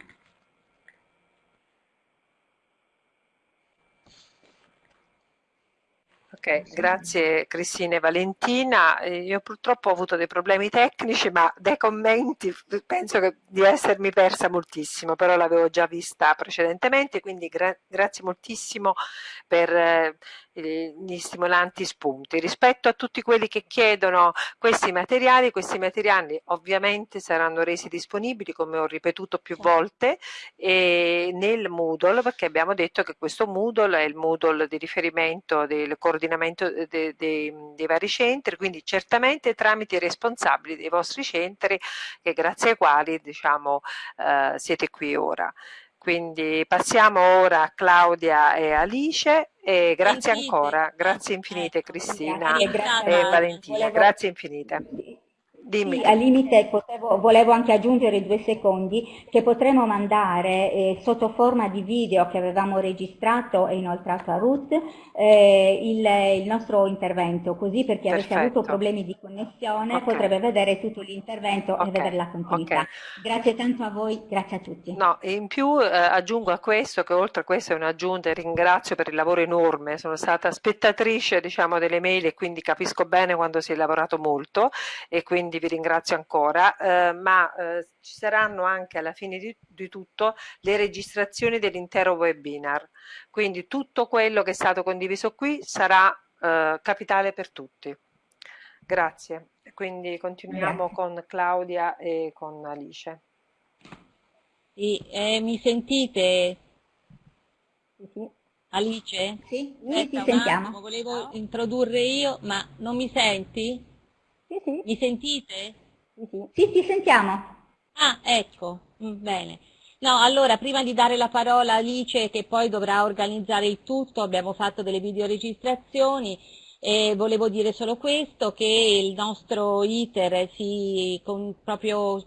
Ok, grazie Cristina e Valentina. Eh, io purtroppo ho avuto dei problemi tecnici, ma dai commenti penso di essermi persa moltissimo, però l'avevo già vista precedentemente, quindi gra grazie moltissimo per eh, gli stimolanti spunti. Rispetto a tutti quelli che chiedono questi materiali, questi materiali ovviamente saranno resi disponibili, come ho ripetuto più volte, nel Moodle, perché abbiamo detto che questo Moodle è il Moodle di riferimento del coordinamento dei, dei, dei vari centri, quindi certamente tramite i responsabili dei vostri centri, che grazie ai quali diciamo, eh, siete qui ora. Quindi passiamo ora a Claudia e Alice e grazie infinite. ancora, grazie infinite ecco, Cristina grazie, e Valentina, grazie infinite. Dimmi. Sì, al limite potevo, volevo anche aggiungere due secondi che potremo mandare eh, sotto forma di video che avevamo registrato e inoltrato a Ruth eh, il, il, nostro intervento, così per chi avesse avuto problemi di connessione okay. potrebbe vedere tutto l'intervento okay. e vedere la continuità. Okay. Grazie tanto a voi, grazie a tutti. No, in più eh, aggiungo a questo che oltre a questo è un'aggiunta e ringrazio per il lavoro enorme, sono stata spettatrice diciamo, delle mail e quindi capisco bene quando si è lavorato molto e quindi vi ringrazio ancora, eh, ma eh, ci saranno anche alla fine di, di tutto le registrazioni dell'intero webinar, quindi tutto quello che è stato condiviso qui sarà eh, capitale per tutti. Grazie, quindi continuiamo Grazie. con Claudia e con Alice. Sì, eh, mi sentite? Alice? Sì, sì ti sentiamo. Attimo, volevo introdurre io, ma non mi senti? Sì, sì. Mi sentite? Sì, sì. Sì, ti sentiamo. Ah, ecco, mm, bene. No, allora, prima di dare la parola a Alice, che poi dovrà organizzare il tutto, abbiamo fatto delle videoregistrazioni, e volevo dire solo questo, che il nostro iter si, con proprio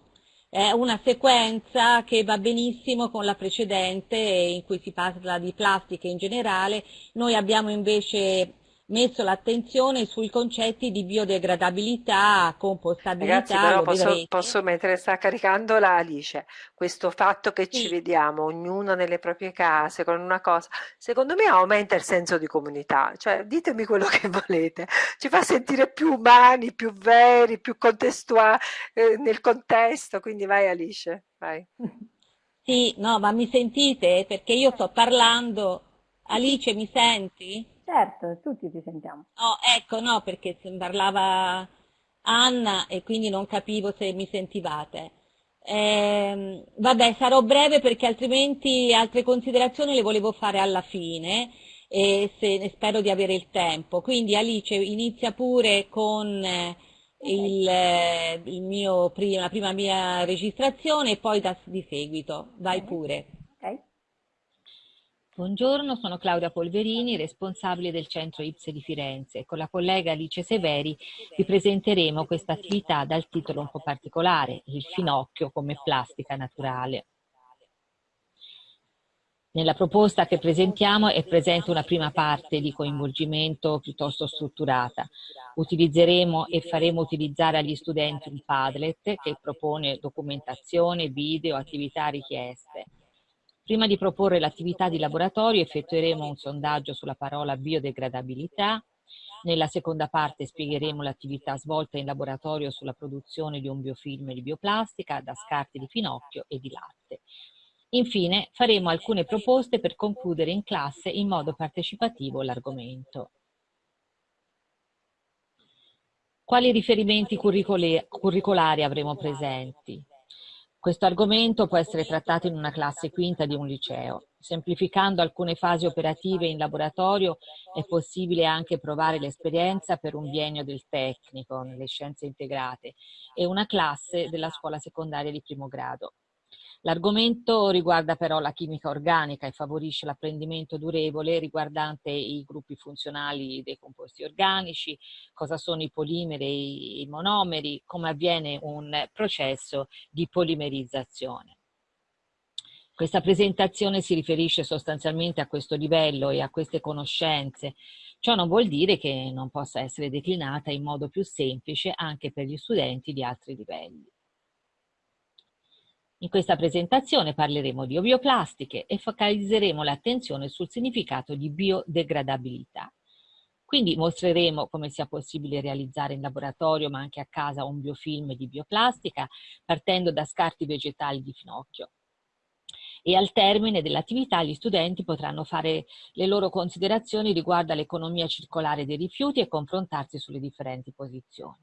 è una sequenza che va benissimo con la precedente in cui si parla di plastica in generale. Noi abbiamo invece messo l'attenzione sui concetti di biodegradabilità, compostabilità. Ragazzi, però posso, posso, mentre sta caricando la Alice, questo fatto che sì. ci vediamo ognuno nelle proprie case con una cosa, secondo me aumenta il senso di comunità, cioè ditemi quello che volete, ci fa sentire più umani, più veri, più contestuali eh, nel contesto, quindi vai Alice, vai. Sì, no, ma mi sentite? Perché io sto parlando. Alice, mi senti? Certo, tutti ti sentiamo. Oh, ecco, no, perché parlava Anna e quindi non capivo se mi sentivate. Eh, vabbè, sarò breve perché altrimenti altre considerazioni le volevo fare alla fine e se, spero di avere il tempo. Quindi Alice inizia pure con eh, il, eh, il mio prima, la prima mia registrazione e poi da, di seguito. Vai pure. Buongiorno, sono Claudia Polverini, responsabile del centro IPSE di Firenze. Con la collega Alice Severi vi presenteremo questa attività dal titolo un po' particolare, il finocchio come plastica naturale. Nella proposta che presentiamo è presente una prima parte di coinvolgimento piuttosto strutturata. Utilizzeremo e faremo utilizzare agli studenti un Padlet che propone documentazione, video, attività richieste. Prima di proporre l'attività di laboratorio effettueremo un sondaggio sulla parola biodegradabilità. Nella seconda parte spiegheremo l'attività svolta in laboratorio sulla produzione di un biofilm di bioplastica da scarti di finocchio e di latte. Infine faremo alcune proposte per concludere in classe in modo partecipativo l'argomento. Quali riferimenti curricolari avremo presenti? Questo argomento può essere trattato in una classe quinta di un liceo. Semplificando alcune fasi operative in laboratorio è possibile anche provare l'esperienza per un biennio del tecnico nelle scienze integrate e una classe della scuola secondaria di primo grado. L'argomento riguarda però la chimica organica e favorisce l'apprendimento durevole riguardante i gruppi funzionali dei composti organici, cosa sono i polimeri e i monomeri, come avviene un processo di polimerizzazione. Questa presentazione si riferisce sostanzialmente a questo livello e a queste conoscenze. Ciò non vuol dire che non possa essere declinata in modo più semplice anche per gli studenti di altri livelli. In questa presentazione parleremo di bioplastiche e focalizzeremo l'attenzione sul significato di biodegradabilità. Quindi mostreremo come sia possibile realizzare in laboratorio ma anche a casa un biofilm di bioplastica partendo da scarti vegetali di finocchio. E al termine dell'attività gli studenti potranno fare le loro considerazioni riguardo all'economia circolare dei rifiuti e confrontarsi sulle differenti posizioni.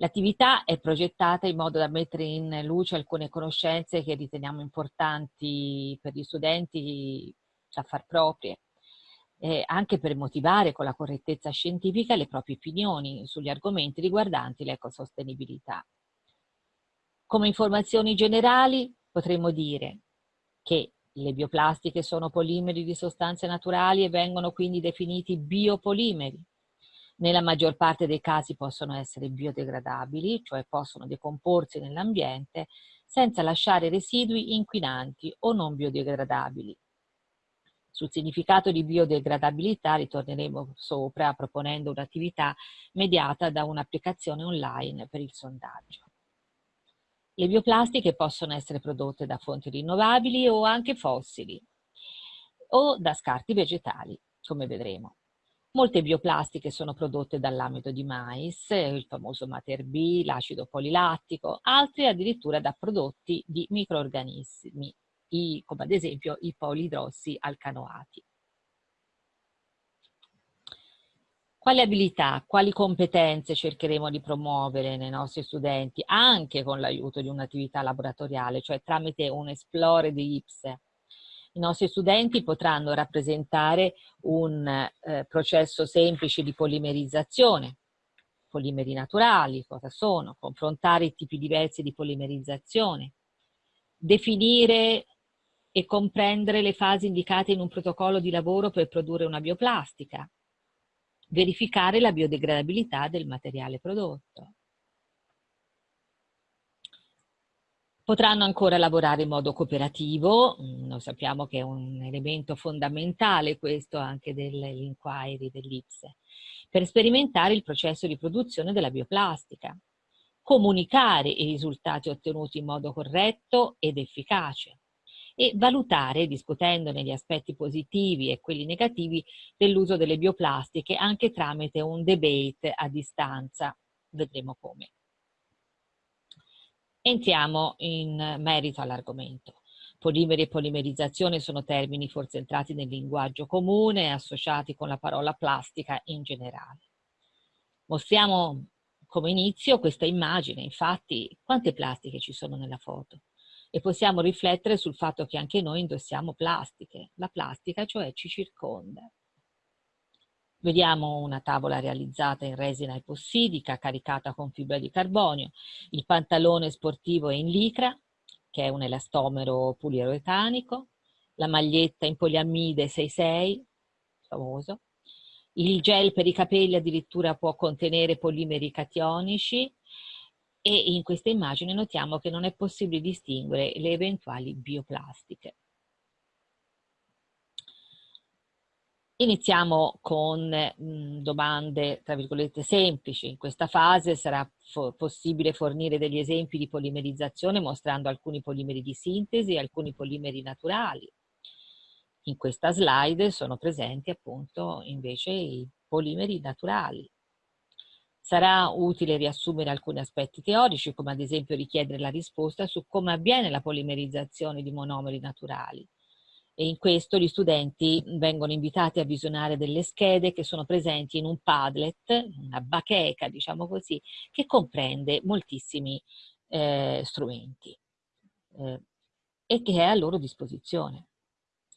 L'attività è progettata in modo da mettere in luce alcune conoscenze che riteniamo importanti per gli studenti da far proprie, eh, anche per motivare con la correttezza scientifica le proprie opinioni sugli argomenti riguardanti l'ecosostenibilità. Come informazioni generali potremmo dire che le bioplastiche sono polimeri di sostanze naturali e vengono quindi definiti biopolimeri. Nella maggior parte dei casi possono essere biodegradabili, cioè possono decomporsi nell'ambiente senza lasciare residui inquinanti o non biodegradabili. Sul significato di biodegradabilità ritorneremo sopra proponendo un'attività mediata da un'applicazione online per il sondaggio. Le bioplastiche possono essere prodotte da fonti rinnovabili o anche fossili o da scarti vegetali, come vedremo. Molte bioplastiche sono prodotte dall'amido di mais, il famoso Mater B, l'acido polilattico, altre addirittura da prodotti di microorganismi, come ad esempio i polidrossi alcanoati. Quali abilità, quali competenze cercheremo di promuovere nei nostri studenti anche con l'aiuto di un'attività laboratoriale, cioè tramite un esplore di IPSE? I nostri studenti potranno rappresentare un eh, processo semplice di polimerizzazione, polimeri naturali, cosa sono, confrontare i tipi diversi di polimerizzazione, definire e comprendere le fasi indicate in un protocollo di lavoro per produrre una bioplastica, verificare la biodegradabilità del materiale prodotto. Potranno ancora lavorare in modo cooperativo, mm, noi sappiamo che è un elemento fondamentale questo anche dell'inquiry dell'IPSE, per sperimentare il processo di produzione della bioplastica, comunicare i risultati ottenuti in modo corretto ed efficace e valutare, discutendone gli aspetti positivi e quelli negativi dell'uso delle bioplastiche anche tramite un debate a distanza. Vedremo come. Entriamo in merito all'argomento. Polimeri e polimerizzazione sono termini forse entrati nel linguaggio comune associati con la parola plastica in generale. Mostriamo come inizio questa immagine, infatti quante plastiche ci sono nella foto? E possiamo riflettere sul fatto che anche noi indossiamo plastiche. La plastica cioè ci circonda. Vediamo una tavola realizzata in resina epossidica caricata con fibra di carbonio. Il pantalone sportivo è in licra, che è un elastomero poliuretanico, la maglietta in poliammide 66, famoso, il gel per i capelli addirittura può contenere polimeri cationici e in questa immagine notiamo che non è possibile distinguere le eventuali bioplastiche. Iniziamo con mh, domande, tra virgolette, semplici. In questa fase sarà fo possibile fornire degli esempi di polimerizzazione mostrando alcuni polimeri di sintesi e alcuni polimeri naturali. In questa slide sono presenti appunto invece i polimeri naturali. Sarà utile riassumere alcuni aspetti teorici, come ad esempio richiedere la risposta su come avviene la polimerizzazione di monomeri naturali e in questo gli studenti vengono invitati a visionare delle schede che sono presenti in un Padlet, una bacheca diciamo così, che comprende moltissimi eh, strumenti eh, e che è a loro disposizione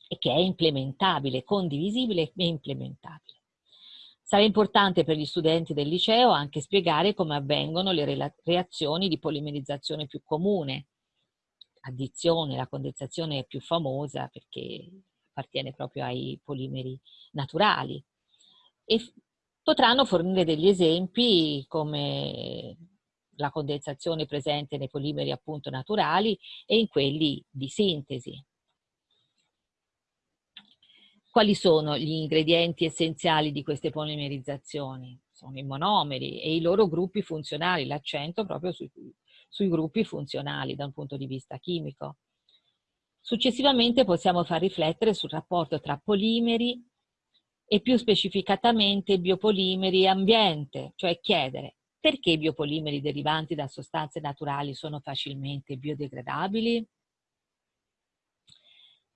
e che è implementabile, condivisibile e implementabile. Sarà importante per gli studenti del liceo anche spiegare come avvengono le reazioni di polimerizzazione più comune, addizione, la condensazione è più famosa perché appartiene proprio ai polimeri naturali e potranno fornire degli esempi come la condensazione presente nei polimeri appunto naturali e in quelli di sintesi. Quali sono gli ingredienti essenziali di queste polimerizzazioni? Sono i monomeri e i loro gruppi funzionali, l'accento proprio sui sui gruppi funzionali da un punto di vista chimico. Successivamente possiamo far riflettere sul rapporto tra polimeri e più specificatamente biopolimeri e ambiente, cioè chiedere perché i biopolimeri derivanti da sostanze naturali sono facilmente biodegradabili?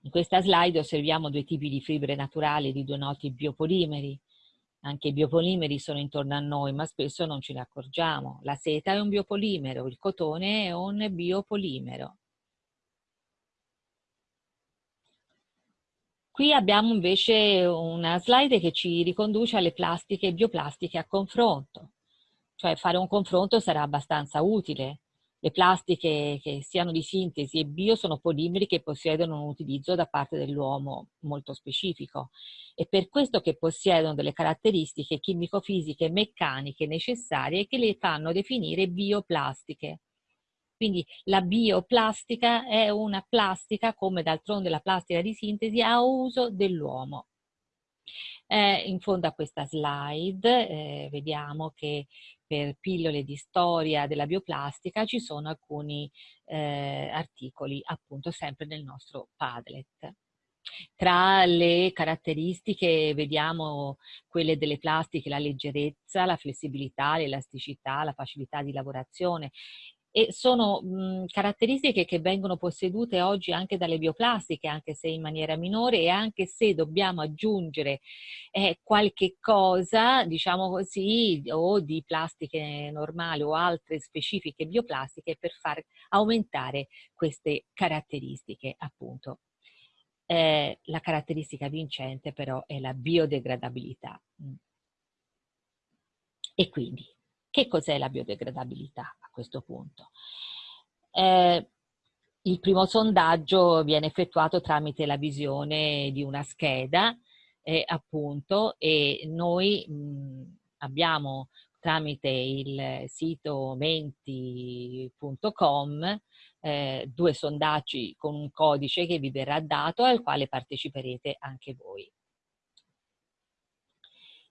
In questa slide osserviamo due tipi di fibre naturali di due noti biopolimeri, anche i biopolimeri sono intorno a noi, ma spesso non ce ne accorgiamo. La seta è un biopolimero, il cotone è un biopolimero. Qui abbiamo invece una slide che ci riconduce alle plastiche e bioplastiche a confronto. Cioè fare un confronto sarà abbastanza utile. Le plastiche che siano di sintesi e bio sono polimeri che possiedono un utilizzo da parte dell'uomo molto specifico e per questo che possiedono delle caratteristiche chimico-fisiche e meccaniche necessarie che le fanno definire bioplastiche. Quindi la bioplastica è una plastica, come d'altronde la plastica di sintesi, a uso dell'uomo. Eh, in fondo a questa slide eh, vediamo che per pillole di storia della bioplastica ci sono alcuni eh, articoli appunto sempre nel nostro Padlet. Tra le caratteristiche vediamo quelle delle plastiche, la leggerezza, la flessibilità, l'elasticità, la facilità di lavorazione e sono mh, caratteristiche che vengono possedute oggi anche dalle bioplastiche, anche se in maniera minore e anche se dobbiamo aggiungere eh, qualche cosa, diciamo così, o di plastiche normali o altre specifiche bioplastiche per far aumentare queste caratteristiche appunto. Eh, la caratteristica vincente però è la biodegradabilità. E quindi, che cos'è la biodegradabilità? Questo punto. Eh, il primo sondaggio viene effettuato tramite la visione di una scheda, eh, appunto, e noi mh, abbiamo tramite il sito menti.com eh, due sondaggi con un codice che vi verrà dato al quale parteciperete anche voi.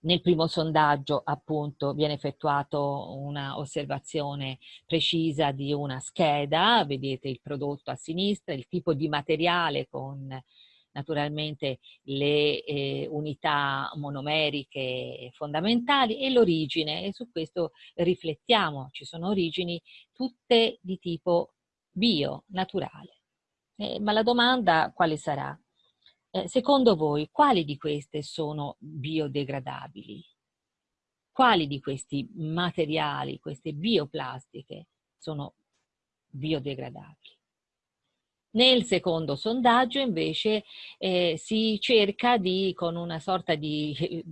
Nel primo sondaggio appunto viene effettuata una osservazione precisa di una scheda, vedete il prodotto a sinistra, il tipo di materiale con naturalmente le eh, unità monomeriche fondamentali e l'origine e su questo riflettiamo, ci sono origini tutte di tipo bio, naturale. Eh, ma la domanda quale sarà? Eh, secondo voi, quali di queste sono biodegradabili? Quali di questi materiali, queste bioplastiche, sono biodegradabili? Nel secondo sondaggio invece eh, si cerca di, con una sorta di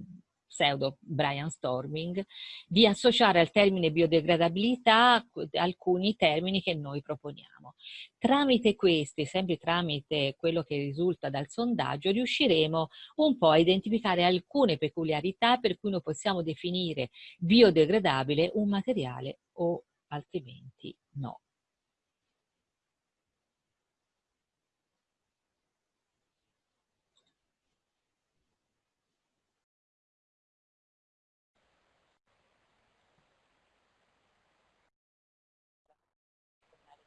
pseudo Brian Storming, di associare al termine biodegradabilità alcuni termini che noi proponiamo. Tramite questi, sempre tramite quello che risulta dal sondaggio, riusciremo un po' a identificare alcune peculiarità per cui noi possiamo definire biodegradabile un materiale o altrimenti no.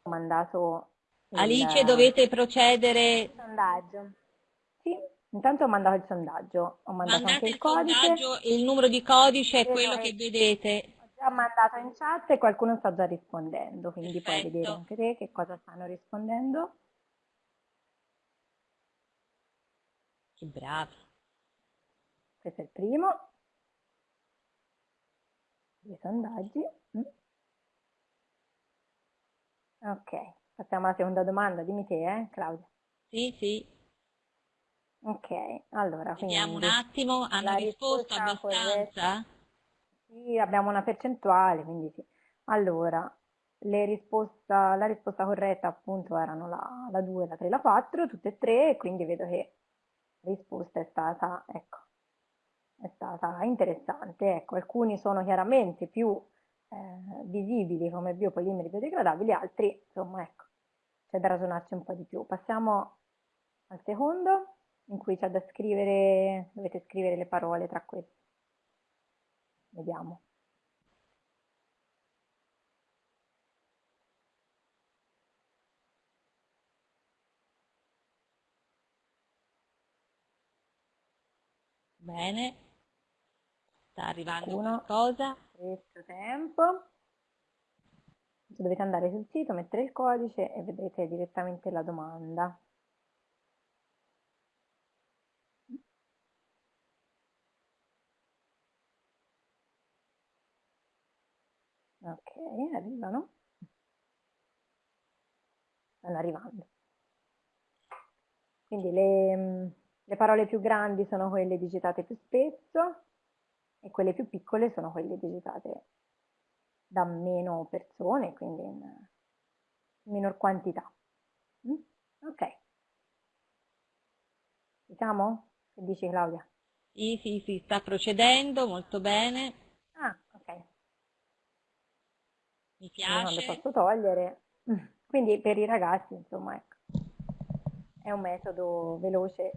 Mandato il... Alice dovete procedere. il sondaggio. Sì intanto ho mandato il sondaggio ho mandato Mandate anche il, il codice. il numero di codice è quello che vedete. Ho già mandato in chat e qualcuno sta già rispondendo quindi Perfetto. puoi vedere anche te che cosa stanno rispondendo. Che bravi questo è il primo. I sondaggi. Mm. Ok, passiamo alla seconda domanda, dimmi te, eh, Claudia. Sì, sì. Ok, allora, Vediamo un attimo, hanno la risposto risposta abbastanza? sì, abbiamo una percentuale, quindi sì. Allora, le risposta, la risposta corretta appunto erano la, la 2, la 3, la 4, tutte e tre, e quindi vedo che la risposta è stata, ecco, è stata interessante. Ecco, alcuni sono chiaramente più eh, visibili come biopolimeri biodegradabili, altri, insomma, ecco, c'è da ragionarci un po' di più. Passiamo al secondo, in cui c'è da scrivere, dovete scrivere le parole tra queste. Vediamo. Bene, sta arrivando Qualcuno? qualcosa. Questo tempo. Dovete andare sul sito, mettere il codice e vedrete direttamente la domanda. Ok, arrivano. Stanno arrivando. Quindi le, le parole più grandi sono quelle digitate più spesso e quelle più piccole sono quelle digitate da meno persone, quindi in minor quantità. Mm? Ok. Diciamo? Che dici Claudia? Sì, sì, sì, sta procedendo molto bene, Ah, ok. mi Io non le piace. posso togliere. Quindi per i ragazzi, insomma, ecco, è un metodo veloce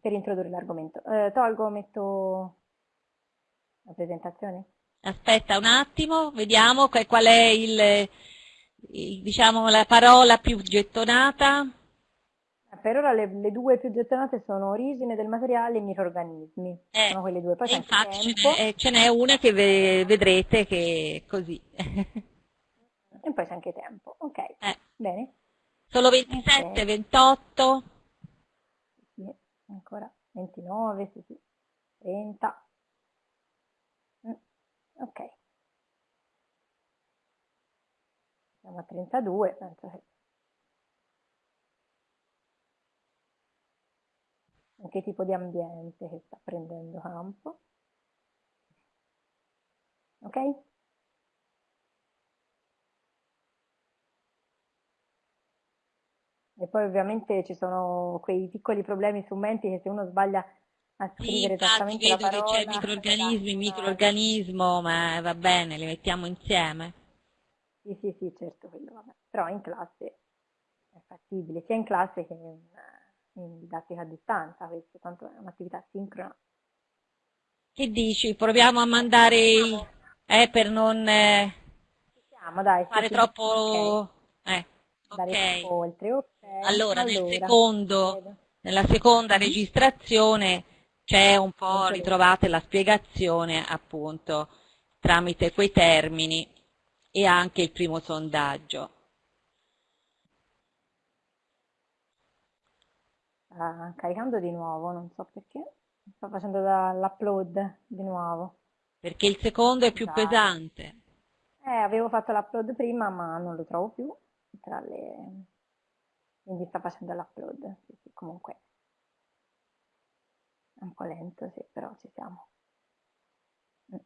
per introdurre l'argomento. Eh, tolgo, metto la presentazione? Aspetta un attimo, vediamo qual è il, il- diciamo, la parola più gettonata. Per ora le, le due più gettonate sono origine del materiale e microrganismi. Eh, sono quelle due. Poi infatti ce n'è, ce n'è una che ve- vedrete che è così. E poi c'è anche tempo. Ok, Eh, bene. solo 27, Ok. 28. Ancora 29, sì, sì. 30. Mm, Ok. Siamo a 32, penso che... In che tipo di ambiente che sta prendendo campo. Ok? E poi ovviamente ci sono quei piccoli problemi strumenti che se uno sbaglia a Sì, scrivere infatti esattamente la vedo che c'è parola, microrganismi, esatto, microrganismo, ma va bene, li mettiamo insieme. Sì, sì, sì, certo, quello vabbè. Però in classe è fattibile, sia in classe che in, in didattica a distanza, questo tanto è un'attività sincrona. Che dici? Proviamo a mandare, i- eh, per non eh, dai, sì, fare sì, troppo... ok, Eh, ok. oltre, ok. Allora, nel Allora, secondo, vedo. nella seconda Mhm. registrazione c'è un po', Molto ritrovate la spiegazione appunto tramite quei termini e anche il primo sondaggio. Sta caricando di nuovo, non so perché. Sto facendo l'upload di nuovo. Perché il secondo è più Scusate. pesante. Eh, avevo fatto l'upload prima, ma non lo trovo più tra le... Quindi sta facendo l'upload. Sì, sì, comunque. È un po' lento, sì, però ci siamo. Mm.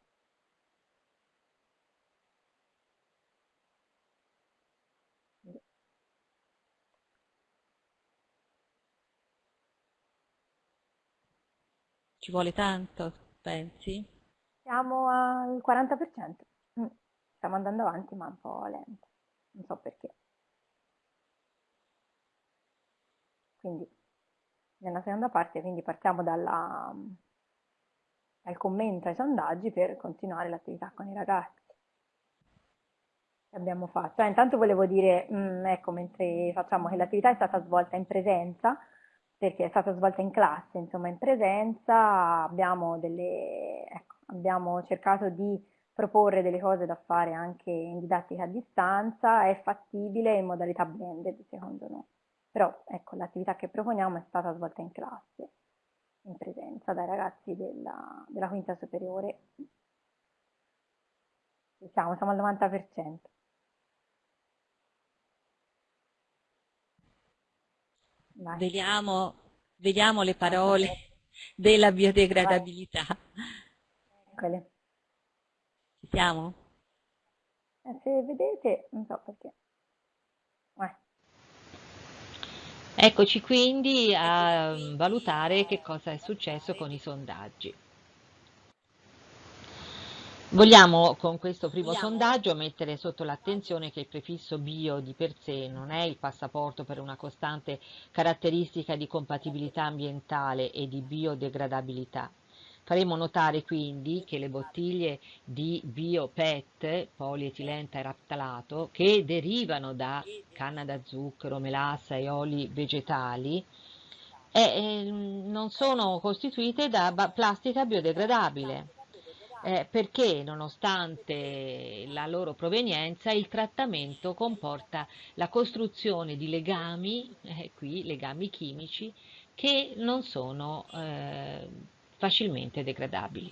Ci vuole tanto, pensi? Siamo al 40%. Mm. Stiamo andando avanti, ma un po' lento. Non so perché. Quindi nella seconda parte quindi partiamo dalla, dal commento ai sondaggi per continuare l'attività con i ragazzi che abbiamo fatto. Eh, intanto volevo dire, mh, mm, ecco, mentre facciamo che l'attività è stata svolta in presenza, perché è stata svolta in classe, insomma in presenza abbiamo, delle, ecco, abbiamo cercato di proporre delle cose da fare anche in didattica a distanza, è fattibile in modalità blended secondo noi. Però ecco, l'attività che proponiamo è stata svolta in classe, in presenza dai ragazzi della, della quinta superiore. Siamo, siamo al 90%. Vediamo, vediamo le parole della biodegradabilità. Eccole. Ci siamo? Eh, se vedete, non so perché. Eh. Eccoci quindi a valutare che cosa è successo con i sondaggi. Vogliamo con questo primo sondaggio mettere sotto l'attenzione che il prefisso bio di per sé non è il passaporto per una costante caratteristica di compatibilità ambientale e di biodegradabilità. Faremo notare quindi che le bottiglie di bio-PET, polietilenteraftalato, che derivano da canna da zucchero, melassa e oli vegetali, eh, non sono costituite da plastica biodegradabile. Eh, perché nonostante la loro provenienza il trattamento comporta la costruzione di legami, eh, qui legami chimici, che non sono eh, facilmente degradabili.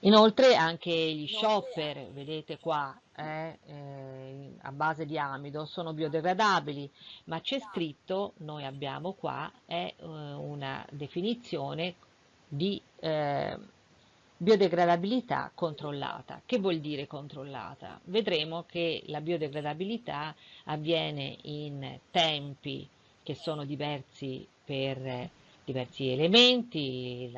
Inoltre anche gli shopper, vedete qua, eh, eh, a base di amido sono biodegradabili, ma c'è scritto, noi abbiamo qua, è eh, una definizione di eh, biodegradabilità controllata. Che vuol dire controllata? Vedremo che la biodegradabilità avviene in tempi che sono diversi per diversi elementi,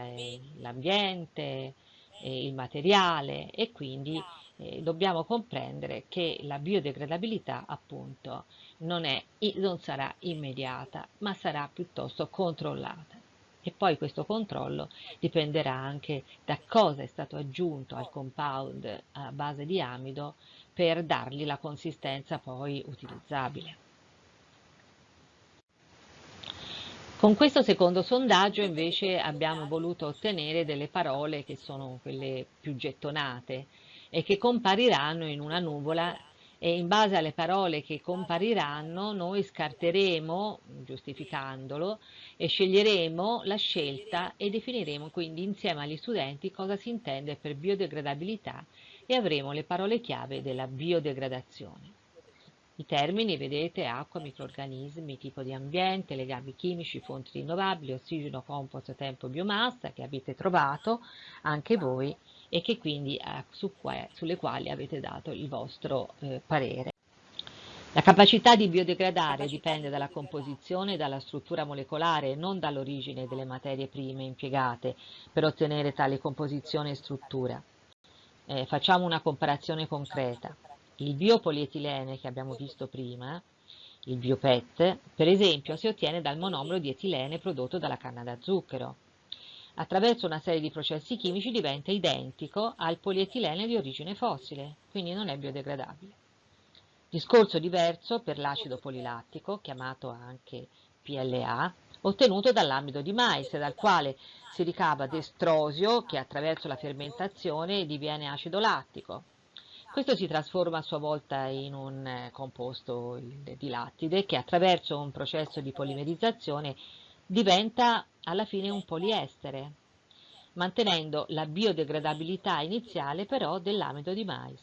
l'ambiente, il materiale e quindi eh, dobbiamo comprendere che la biodegradabilità appunto non, è, non sarà immediata ma sarà piuttosto controllata e poi questo controllo dipenderà anche da cosa è stato aggiunto al compound a base di amido per dargli la consistenza poi utilizzabile. Con questo secondo sondaggio invece abbiamo voluto ottenere delle parole che sono quelle più gettonate e che compariranno in una nuvola e in base alle parole che compariranno noi scarteremo, giustificandolo, e sceglieremo la scelta e definiremo quindi insieme agli studenti cosa si intende per biodegradabilità e avremo le parole chiave della biodegradazione. I termini, vedete, acqua, microorganismi, tipo di ambiente, legami chimici, fonti rinnovabili, ossigeno, compost, tempo, biomassa, che avete trovato anche voi e che quindi eh, su que sulle quali avete dato il vostro eh, parere. La capacità di biodegradare dipende dalla composizione e dalla struttura molecolare e non dall'origine delle materie prime impiegate per ottenere tale composizione e struttura. Eh, facciamo una comparazione concreta. Il biopolietilene che abbiamo visto prima, il biopet, per esempio si ottiene dal monomero di etilene prodotto dalla canna da zucchero. Attraverso una serie di processi chimici diventa identico al polietilene di origine fossile, quindi non è biodegradabile. Discorso diverso per l'acido polilattico, chiamato anche PLA, ottenuto dall'amido di mais, dal quale si ricava destrosio che attraverso la fermentazione diviene acido lattico. Questo si trasforma a sua volta in un eh, composto di lattide che attraverso un processo di polimerizzazione diventa alla fine un poliestere, mantenendo la biodegradabilità iniziale però dell'amido di mais.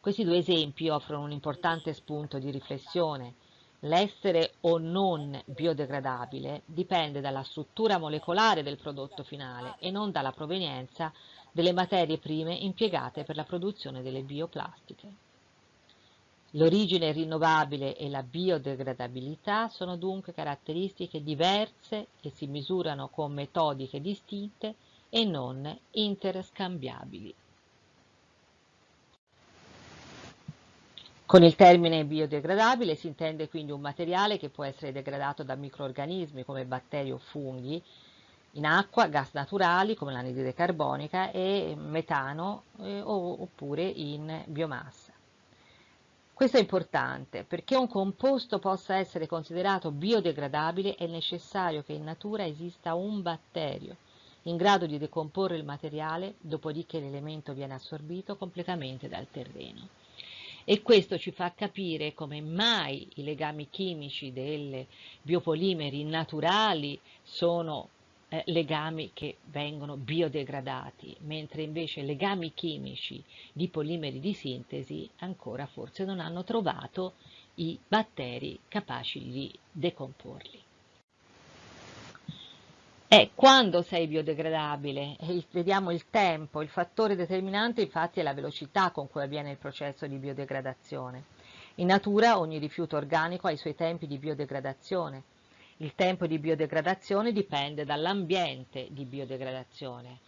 Questi due esempi offrono un importante spunto di riflessione L'essere o non biodegradabile dipende dalla struttura molecolare del prodotto finale e non dalla provenienza delle materie prime impiegate per la produzione delle bioplastiche. L'origine rinnovabile e la biodegradabilità sono dunque caratteristiche diverse che si misurano con metodiche distinte e non interscambiabili. Con il termine biodegradabile si intende quindi un materiale che può essere degradato da microorganismi come batteri o funghi, in acqua, gas naturali come l'anidride carbonica e metano eh, oppure in biomassa. Questo è importante perché un composto possa essere considerato biodegradabile è necessario che in natura esista un batterio in grado di decomporre il materiale dopodiché l'elemento viene assorbito completamente dal terreno e questo ci fa capire come mai i legami chimici dei biopolimeri naturali sono eh, legami che vengono biodegradati, mentre invece legami chimici di polimeri di sintesi ancora forse non hanno trovato i batteri capaci di decomporli. E quando sei biodegradabile? vediamo il tempo, il fattore determinante infatti è la velocità con cui avviene il processo di biodegradazione. In natura ogni rifiuto organico ha i suoi tempi di biodegradazione. Il tempo di biodegradazione dipende dall'ambiente di biodegradazione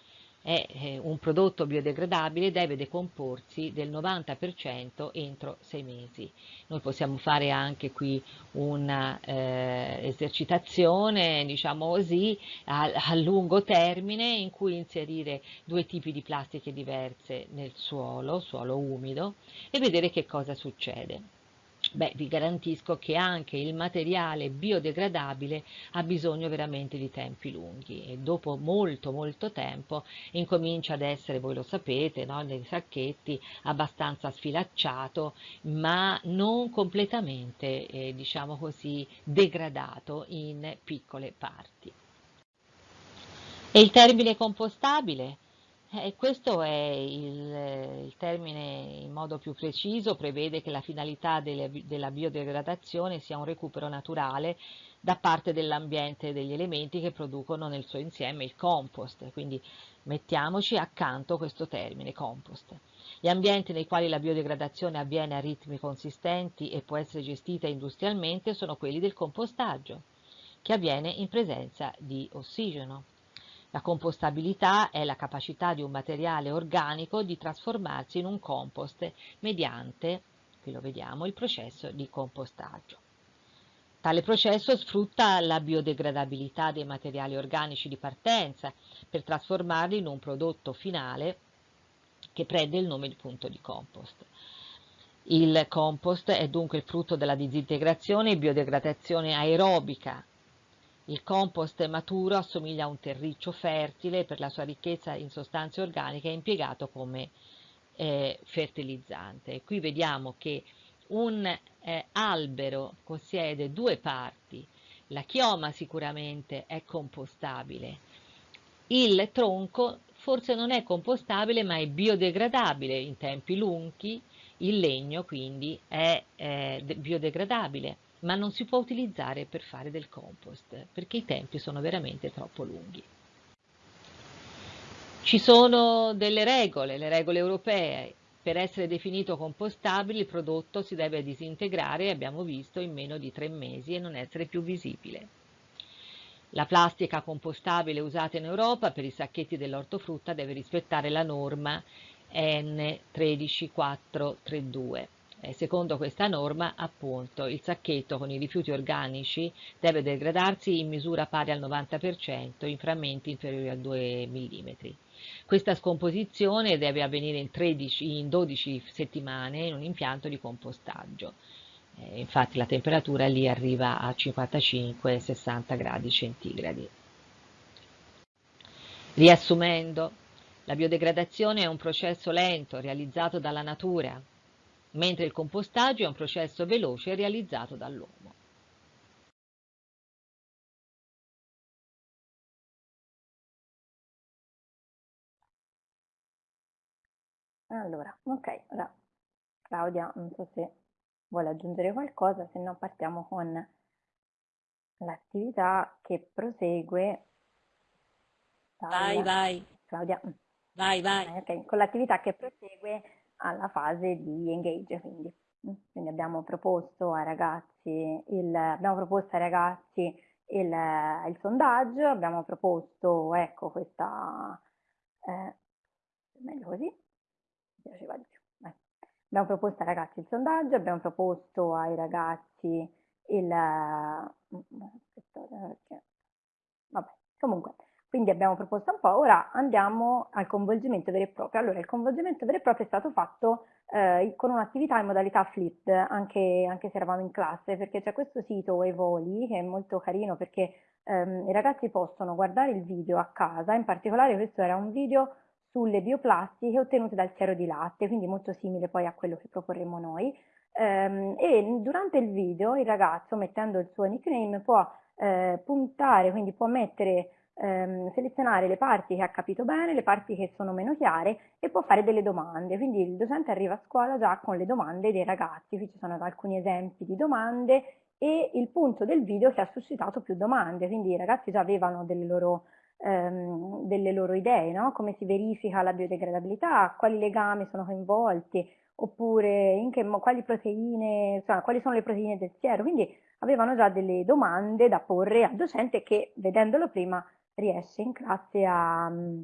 e un prodotto biodegradabile deve decomporsi del 90% entro sei mesi. Noi possiamo fare anche qui un'esercitazione, eh, diciamo così, a, a, lungo termine in cui inserire due tipi di plastiche diverse nel suolo, suolo umido, e vedere che cosa succede. Beh, vi garantisco che anche il materiale biodegradabile ha bisogno veramente di tempi lunghi e dopo molto molto tempo incomincia ad essere, voi lo sapete, no, nei sacchetti abbastanza sfilacciato ma non completamente, eh, diciamo così, degradato in piccole parti. E il termine compostabile? Eh, questo è il, il, termine in modo più preciso, prevede che la finalità delle, della biodegradazione sia un recupero naturale da parte dell'ambiente e degli elementi che producono nel suo insieme il compost, quindi mettiamoci accanto questo termine compost. Gli ambienti nei quali la biodegradazione avviene a ritmi consistenti e può essere gestita industrialmente sono quelli del compostaggio, che avviene in presenza di ossigeno. La compostabilità è la capacità di un materiale organico di trasformarsi in un compost mediante, qui lo vediamo, il processo di compostaggio. Tale processo sfrutta la biodegradabilità dei materiali organici di partenza per trasformarli in un prodotto finale che prende il nome di punto di compost. Il compost è dunque il frutto della disintegrazione e biodegradazione aerobica il compost maturo assomiglia a un terriccio fertile per la sua ricchezza in sostanze organiche impiegato come eh, fertilizzante. Qui vediamo che un eh, albero possiede due parti, la chioma sicuramente è compostabile, il tronco forse non è compostabile ma è biodegradabile in tempi lunghi, il legno quindi è eh, biodegradabile ma non si può utilizzare per fare del compost perché i tempi sono veramente troppo lunghi. Ci sono delle regole, le regole europee. Per essere definito compostabile il prodotto si deve disintegrare, abbiamo visto, in meno di tre mesi e non essere più visibile. La plastica compostabile usata in Europa per i sacchetti dell'ortofrutta deve rispettare la norma N13432. Eh, secondo questa norma, appunto, il sacchetto con i rifiuti organici deve degradarsi in misura pari al 90% in frammenti inferiori a 2 mm. Questa scomposizione deve avvenire in, 13, in 12 settimane in un impianto di compostaggio. Eh, infatti la temperatura lì arriva a 55-60 gradi centigradi. Riassumendo, la biodegradazione è un processo lento realizzato dalla natura mentre il compostaggio è un processo veloce realizzato dall'uomo. Allora, ok, ora Claudia, non so se vuole aggiungere qualcosa, se no partiamo con l'attività che prosegue. Vai, vai. Claudia. Vai, vai. Okay. Con l'attività che prosegue alla fase di engage, quindi. Quindi abbiamo proposto ai ragazzi il, abbiamo proposto ai ragazzi il, il sondaggio, abbiamo proposto, ecco, questa, eh, meglio così, mi piaceva di più. Eh. Abbiamo proposto ai ragazzi il sondaggio, abbiamo proposto ai ragazzi il, aspettate, vabbè, comunque, quindi abbiamo proposto un po', ora andiamo al coinvolgimento vero e proprio. Allora, il coinvolgimento vero e proprio è stato fatto eh, con un'attività in modalità flipped, anche, anche, se eravamo in classe, perché c'è questo sito Evoli che è molto carino perché ehm, i ragazzi possono guardare il video a casa, in particolare questo era un video sulle bioplastiche ottenute dal siero di latte, quindi molto simile poi a quello che proporremo noi. Ehm, e durante il video il ragazzo, mettendo il suo nickname, può eh, puntare, quindi può mettere ehm, selezionare le parti che ha capito bene, le parti che sono meno chiare e può fare delle domande. Quindi il docente arriva a scuola già con le domande dei ragazzi, qui ci sono alcuni esempi di domande e il punto del video che ha suscitato più domande, quindi i ragazzi già avevano delle loro, ehm, delle loro idee, no? come si verifica la biodegradabilità, quali legami sono coinvolti, oppure che, quali proteine, insomma, quali sono le proteine del siero, quindi avevano già delle domande da porre al docente che vedendolo prima riesce in classe a, mm,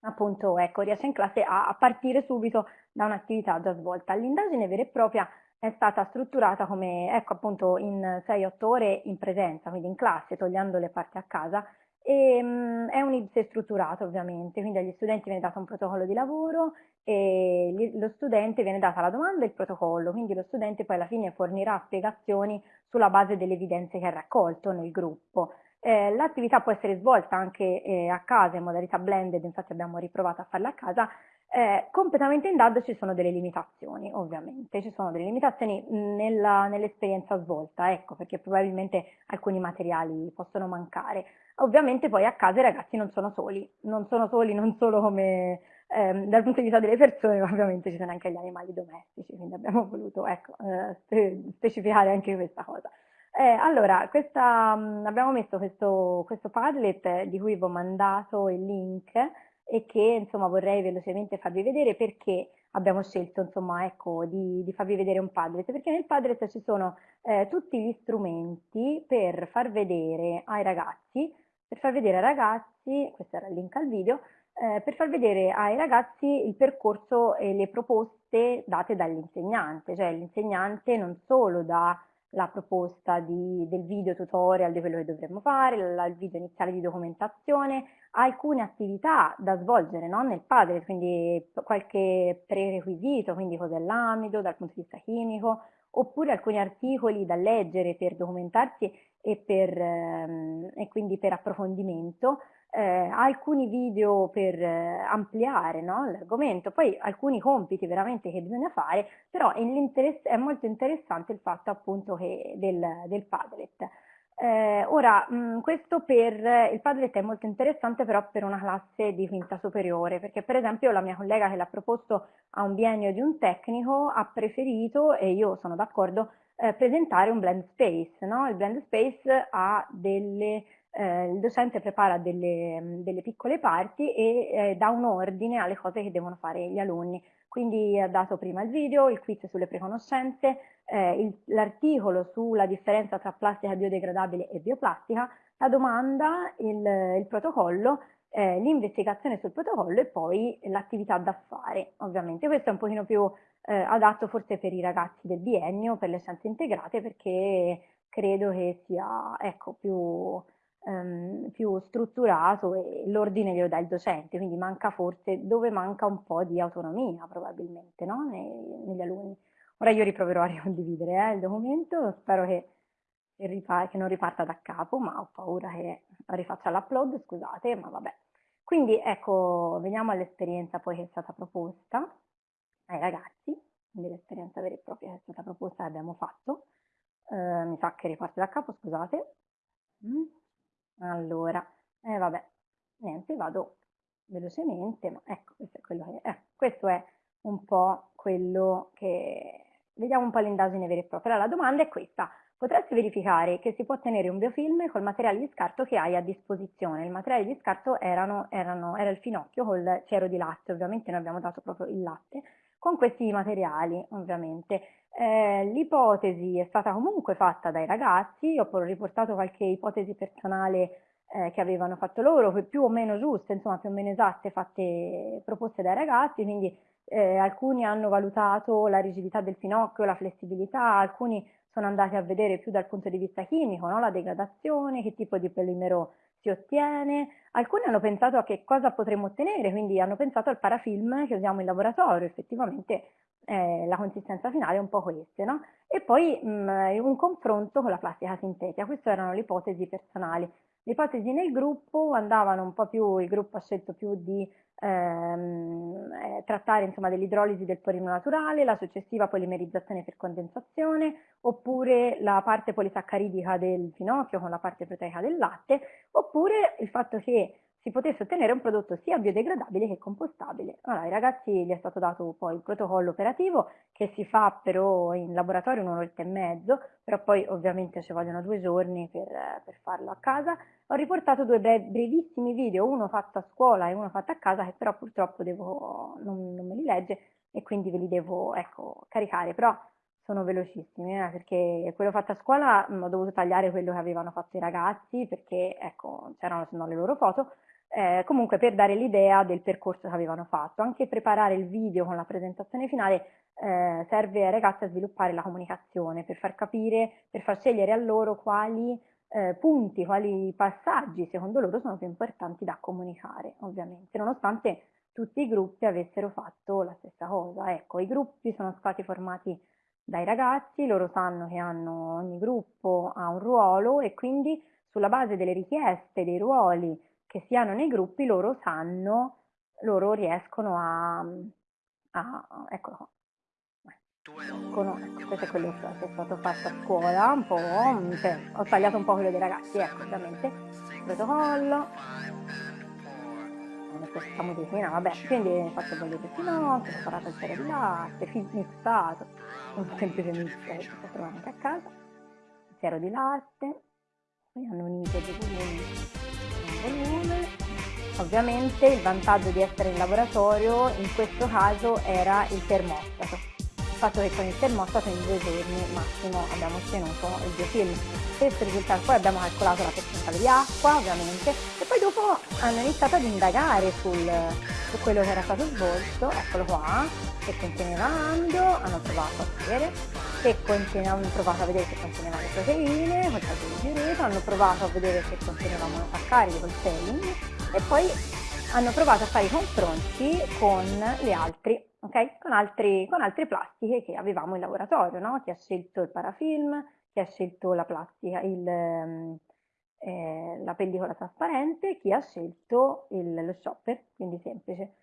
appunto, ecco, riesce in classe a, a partire subito da un'attività già svolta. L'indagine vera e propria è stata strutturata come, ecco, appunto, in 6-8 ore in presenza, quindi in classe, togliendo le parti a casa, e, um, è un IPSE strutturato ovviamente, quindi agli studenti viene dato un protocollo di lavoro e gli, lo studente viene data la domanda e il protocollo, quindi lo studente poi alla fine fornirà spiegazioni sulla base delle evidenze che ha raccolto nel gruppo. Eh, l'attività può essere svolta anche eh, a casa in modalità blended, infatti abbiamo riprovato a farla a casa. Eh, completamente in DAD ci sono delle limitazioni, ovviamente, ci sono delle limitazioni nell'esperienza svolta, ecco, perché probabilmente alcuni materiali possono mancare. Ovviamente poi a casa i ragazzi non sono soli, non sono soli non solo come ehm, dal punto di vista delle persone, ma ovviamente ci sono anche gli animali domestici, quindi abbiamo voluto ecco, eh, specificare anche questa cosa. Eh, allora, questa, mh, mm, abbiamo messo questo, questo Padlet di cui vi ho mandato il link e che insomma vorrei velocemente farvi vedere perché abbiamo scelto insomma ecco di, di farvi vedere un Padlet. Perché nel Padlet ci sono eh, tutti gli strumenti per far vedere ai ragazzi per far vedere ai ragazzi questo era il link al video eh, per far vedere ai ragazzi il percorso e le proposte date dall'insegnante. Cioè l'insegnante non solo dà la proposta di, del video tutorial di quello che dovremmo fare, il video iniziale di documentazione, alcune attività da svolgere no? nel padre, quindi qualche prerequisito, quindi cos'è l'amido dal punto di vista chimico, oppure alcuni articoli da leggere per documentarsi e, per, ehm, e quindi per approfondimento, eh, alcuni video per eh, ampliare no, l'argomento, poi alcuni compiti veramente che bisogna fare, però è, molto interessante il fatto appunto che del, del Padlet. Eh, ora, mh, questo per il Padlet è molto interessante però per una classe di quinta superiore, perché per esempio la mia collega che l'ha proposto a un biennio di un tecnico ha preferito, e io sono d'accordo, eh, presentare un blend space. No? Il blend space ha delle eh, il docente prepara delle, delle piccole parti e eh, dà un ordine alle cose che devono fare gli alunni. Quindi ha dato prima il video, il quiz sulle preconoscenze, eh, l'articolo sulla differenza tra plastica biodegradabile e bioplastica, la domanda, il, il protocollo, eh, l'investigazione sul protocollo e poi l'attività da fare. Ovviamente questo è un pochino più eh, adatto forse per i ragazzi del biennio, per le scienze integrate, perché credo che sia ecco, più ehm, più strutturato e l'ordine glielo dà il docente, quindi manca forse dove manca un po' di autonomia probabilmente no? Nei, negli alunni. Ora io riproverò a ricondividere eh, il documento, spero che, che, non riparta da capo, ma ho paura che rifaccia l'upload, scusate, ma vabbè. Quindi ecco, veniamo all'esperienza poi che è stata proposta ai ragazzi, quindi l'esperienza vera e propria che è stata proposta l'abbiamo fatto. Eh, mi sa che riparte da capo, scusate. Mm. Allora, eh, vabbè, niente, vado velocemente, ma ecco, questo è quello che. Eh, questo è un po' quello che vediamo un po' l'indagine vera e propria. la domanda è questa. Potresti verificare che si può ottenere un biofilm col materiale di scarto che hai a disposizione. Il materiale di scarto erano, erano, era il finocchio col cero di latte, ovviamente noi abbiamo dato proprio il latte, con questi materiali ovviamente. Eh, l'ipotesi è stata comunque fatta dai ragazzi, ho riportato qualche ipotesi personale eh, che avevano fatto loro, più o meno giuste, insomma più o meno esatte, fatte, proposte dai ragazzi, quindi eh, alcuni hanno valutato la rigidità del finocchio, la flessibilità, alcuni sono andati a vedere più dal punto di vista chimico, no? la degradazione, che tipo di polimero si ottiene. Alcuni hanno pensato a che cosa potremmo ottenere, quindi hanno pensato al parafilm che usiamo in laboratorio, effettivamente eh, la consistenza finale è un po' questa, no? E poi mh, un confronto con la plastica sintetica, queste erano le ipotesi personali. Le ipotesi nel gruppo andavano un po' più, il gruppo ha scelto più di ehm, eh, trattare insomma, dell'idrolisi del polimero naturale, la successiva polimerizzazione per condensazione, oppure la parte polisaccharidica del finocchio con la parte proteica del latte, oppure il fatto che si potesse ottenere un prodotto sia biodegradabile che compostabile. Allora, ai ragazzi gli è stato dato poi il protocollo operativo che si fa però in laboratorio un'oretta e mezzo, però poi ovviamente ci vogliono due giorni per, per farlo a casa. Ho riportato due brevissimi video, uno fatto a scuola e uno fatto a casa, che però purtroppo devo, non, non me li legge e quindi ve li devo ecco, caricare, però sono velocissimi, eh, perché quello fatto a scuola mh, ho dovuto tagliare quello che avevano fatto i ragazzi, perché ecco, c'erano se no le loro foto, eh, comunque per dare l'idea del percorso che avevano fatto. Anche preparare il video con la presentazione finale eh, serve ai ragazzi a sviluppare la comunicazione, per far capire, per far scegliere a loro quali eh, punti, quali passaggi secondo loro sono più importanti da comunicare, ovviamente, nonostante tutti i gruppi avessero fatto la stessa cosa. Ecco, i gruppi sono stati formati dai ragazzi, loro sanno che hanno, ogni gruppo ha un ruolo e quindi sulla base delle richieste, dei ruoli, che siano nei gruppi, loro sanno, loro riescono a, a eccolo qua. Ecco, ecco, questo è quello che è stato fatto a scuola, un po', cioè, ho tagliato un po' quello dei ragazzi, ecco, ovviamente, protocollo, questa musichina, vabbè, quindi ho fatto bollire il finocchio, ho preparato il sero di latte, mixato, un semplice mix si può trovare anche a casa, il di latte, poi hanno unito volumi volume. Ovviamente il vantaggio di essere in laboratorio in questo caso era il termostato. Fatto che con il termostato in due giorni massimo abbiamo ottenuto il biofilm. Questo risultato, poi abbiamo calcolato la percentuale di acqua ovviamente e poi dopo hanno iniziato ad indagare sul, su quello che era stato svolto, eccolo qua, che conteneva amido, hanno provato a vedere che conteneva, hanno provato a vedere se conteneva le proteine, col di diureto, hanno provato a vedere se conteneva monosaccaridi col selling e poi hanno provato a fare i confronti con le altre, ok? Con, altri, con altre plastiche che avevamo in laboratorio, no? Chi ha scelto il parafilm, chi ha scelto la plastica, il, ehm, eh, la pellicola trasparente, chi ha scelto il, lo shopper, quindi semplice.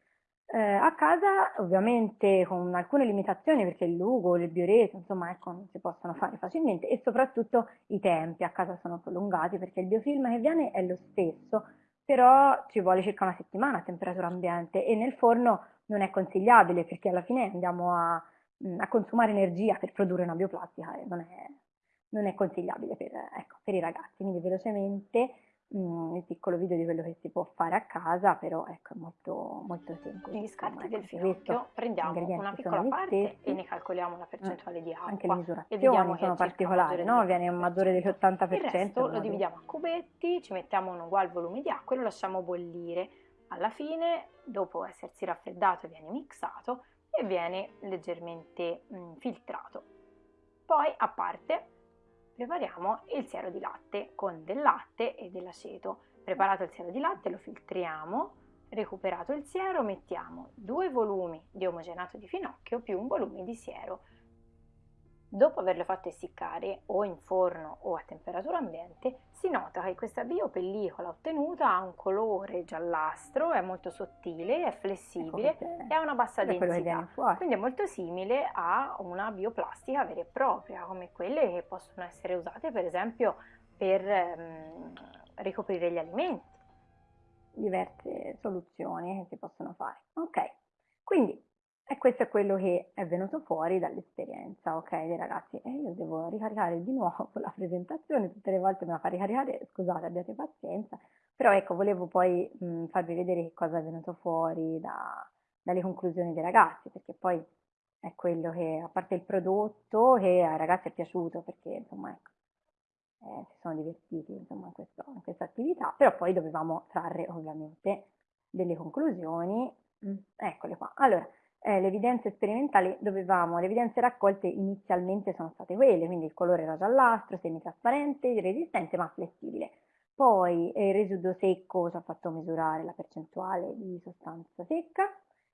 Eh, a casa ovviamente con alcune limitazioni perché il lugo, il bioreto, insomma ecco non si possono fare facilmente e soprattutto i tempi a casa sono prolungati perché il biofilm che viene è lo stesso però ci vuole circa una settimana a temperatura ambiente e nel forno non è consigliabile perché alla fine andiamo a, a consumare energia per produrre una bioplastica e non è, non è consigliabile per, ecco, per i ragazzi, quindi velocemente mh, il piccolo video di quello che si può fare a casa, però ecco, è molto, molto semplice. Gli scarti del finocchio prendiamo una piccola parte e ne calcoliamo la percentuale di acqua. Anche le misurazioni sono particolari, no? Viene un maggiore dell'80%. Il resto lo dividiamo a cubetti, ci mettiamo un uguale volume di acqua e lo lasciamo bollire. Alla fine, dopo essersi raffreddato, viene mixato e viene leggermente mh, filtrato. Poi, a parte, prepariamo il siero di latte con del latte e dell'aceto. Preparato il siero di latte lo filtriamo, recuperato il siero mettiamo due volumi di omogenato di finocchio più un volume di siero Dopo averlo fatto essiccare o in forno o a temperatura ambiente, si nota che questa biopellicola ottenuta ha un colore giallastro, è molto sottile, è flessibile ecco e ha una bassa densità. Quindi è molto simile a una bioplastica vera e propria, come quelle che possono essere usate per esempio per ehm, ricoprire gli alimenti. Diverse soluzioni che si possono fare. Ok, quindi e questo è quello che è venuto fuori dall'esperienza, ok, dei ragazzi. E io devo ricaricare di nuovo la presentazione, tutte le volte me la fa ricaricare, scusate, abbiate pazienza, però ecco, volevo poi mh, farvi vedere che cosa è venuto fuori da, dalle conclusioni dei ragazzi, perché poi è quello che, a parte il prodotto, che ai ragazzi è piaciuto, perché insomma, ecco, eh, si sono divertiti insomma, in, questo, in questa attività, però poi dovevamo trarre ovviamente delle conclusioni, mm, eccole qua. Allora, eh, le evidenze sperimentali dovevamo, le evidenze raccolte inizialmente sono state quelle, quindi il colore era giallastro, semitrasparente, resistente ma flessibile. Poi eh, il residuo secco ci ha fatto misurare la percentuale di sostanza secca.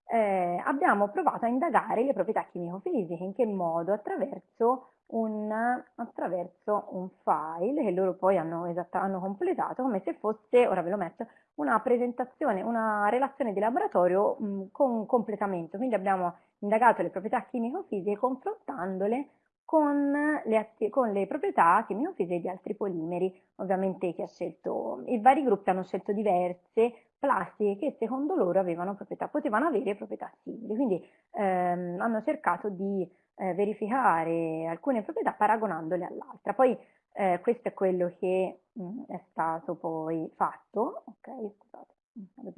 Eh, abbiamo provato a indagare le proprietà chimico-fisiche, in che modo? Attraverso un, attraverso un file che loro poi hanno, hanno completato come se fosse, ora ve lo metto, una presentazione, una relazione di laboratorio mh, con completamento. Quindi abbiamo indagato le proprietà chimico-fisiche confrontandole con le, con le proprietà chimico-fisiche di altri polimeri. Ovviamente chi ha scelto, i vari gruppi hanno scelto diverse plastiche che secondo loro avevano proprietà, potevano avere proprietà simili. Quindi ehm, hanno cercato di eh, verificare alcune proprietà paragonandole all'altra. Poi eh, questo è quello che mh, mm, è stato poi fatto, ok, scusate,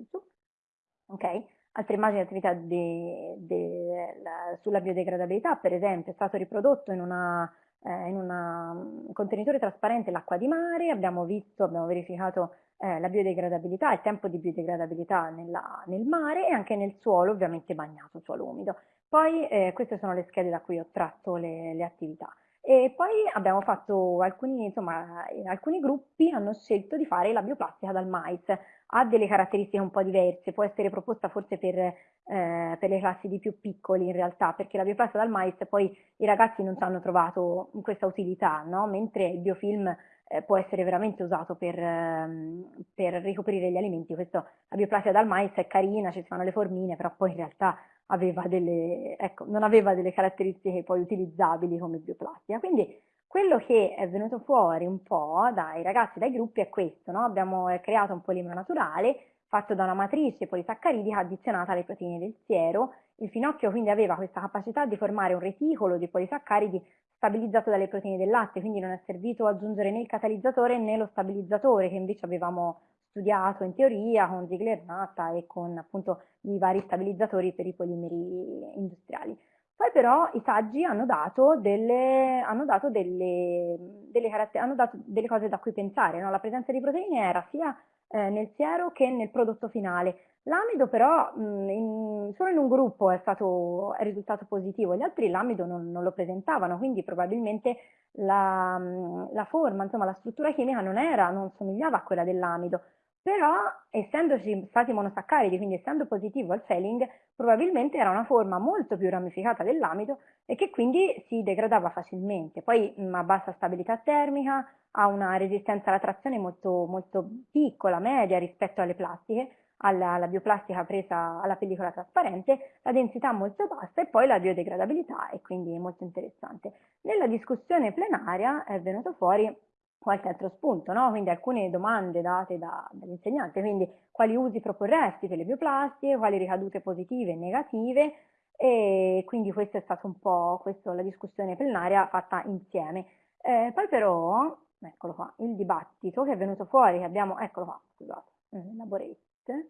su, ok, altre immagini di attività de, de, la, sulla biodegradabilità, per esempio, è stato riprodotto in una eh, un contenitore trasparente l'acqua di mare, abbiamo visto, abbiamo verificato eh, la biodegradabilità, il tempo di biodegradabilità nella, nel mare e anche nel suolo, ovviamente bagnato, suolo umido. Poi eh, queste sono le schede da cui ho tratto le, le attività. E poi abbiamo fatto alcuni, insomma, alcuni gruppi hanno scelto di fare la bioplastica dal mais. Ha delle caratteristiche un po' diverse, può essere proposta forse per, eh, per le classi di più piccoli in realtà, perché la bioplastica dal mais poi i ragazzi non ci hanno trovato questa utilità, no? mentre il biofilm eh, può essere veramente usato per, ehm, per ricoprire gli alimenti. Questo, la bioplastica dal mais è carina, ci fanno le formine, però poi in realtà aveva delle, ecco, non aveva delle caratteristiche poi utilizzabili come bioplastica. Quindi quello che è venuto fuori un po' dai ragazzi, dai gruppi è questo, no? abbiamo eh, creato un polimero naturale fatto da una matrice polisaccharidica addizionata alle proteine del siero. Il finocchio quindi aveva questa capacità di formare un reticolo di polisaccaridi stabilizzato dalle proteine del latte, quindi non è servito aggiungere né il catalizzatore né lo stabilizzatore che invece avevamo studiato in teoria con Ziegler-Natta e con appunto i vari stabilizzatori per i polimeri industriali. Poi però i saggi hanno dato delle, hanno dato delle, delle, hanno dato delle cose da cui pensare, no? la presenza di proteine era sia eh, nel siero che nel prodotto finale. L'amido però mh, in, solo in un gruppo è, stato, è risultato positivo, gli altri l'amido non, non, lo presentavano, quindi probabilmente la, la forma, insomma la struttura chimica non era, non somigliava a quella dell'amido però essendoci stati monosaccaridi, quindi essendo positivo al selling, probabilmente era una forma molto più ramificata dell'amido e che quindi si degradava facilmente. Poi ha bassa stabilità termica, ha una resistenza alla trazione molto, molto piccola, media rispetto alle plastiche, alla, alla, bioplastica presa alla pellicola trasparente, la densità molto bassa e poi la biodegradabilità e quindi molto interessante. Nella discussione plenaria è venuto fuori qualche altro spunto, no? quindi alcune domande date da, dall'insegnante, quindi quali usi proporresti per le bioplastiche, quali ricadute positive e negative, e quindi questa è stata un po' questo, la discussione plenaria fatta insieme. Eh, poi però, eccolo qua, il dibattito che è venuto fuori, che abbiamo, eccolo qua, scusate, elaborate,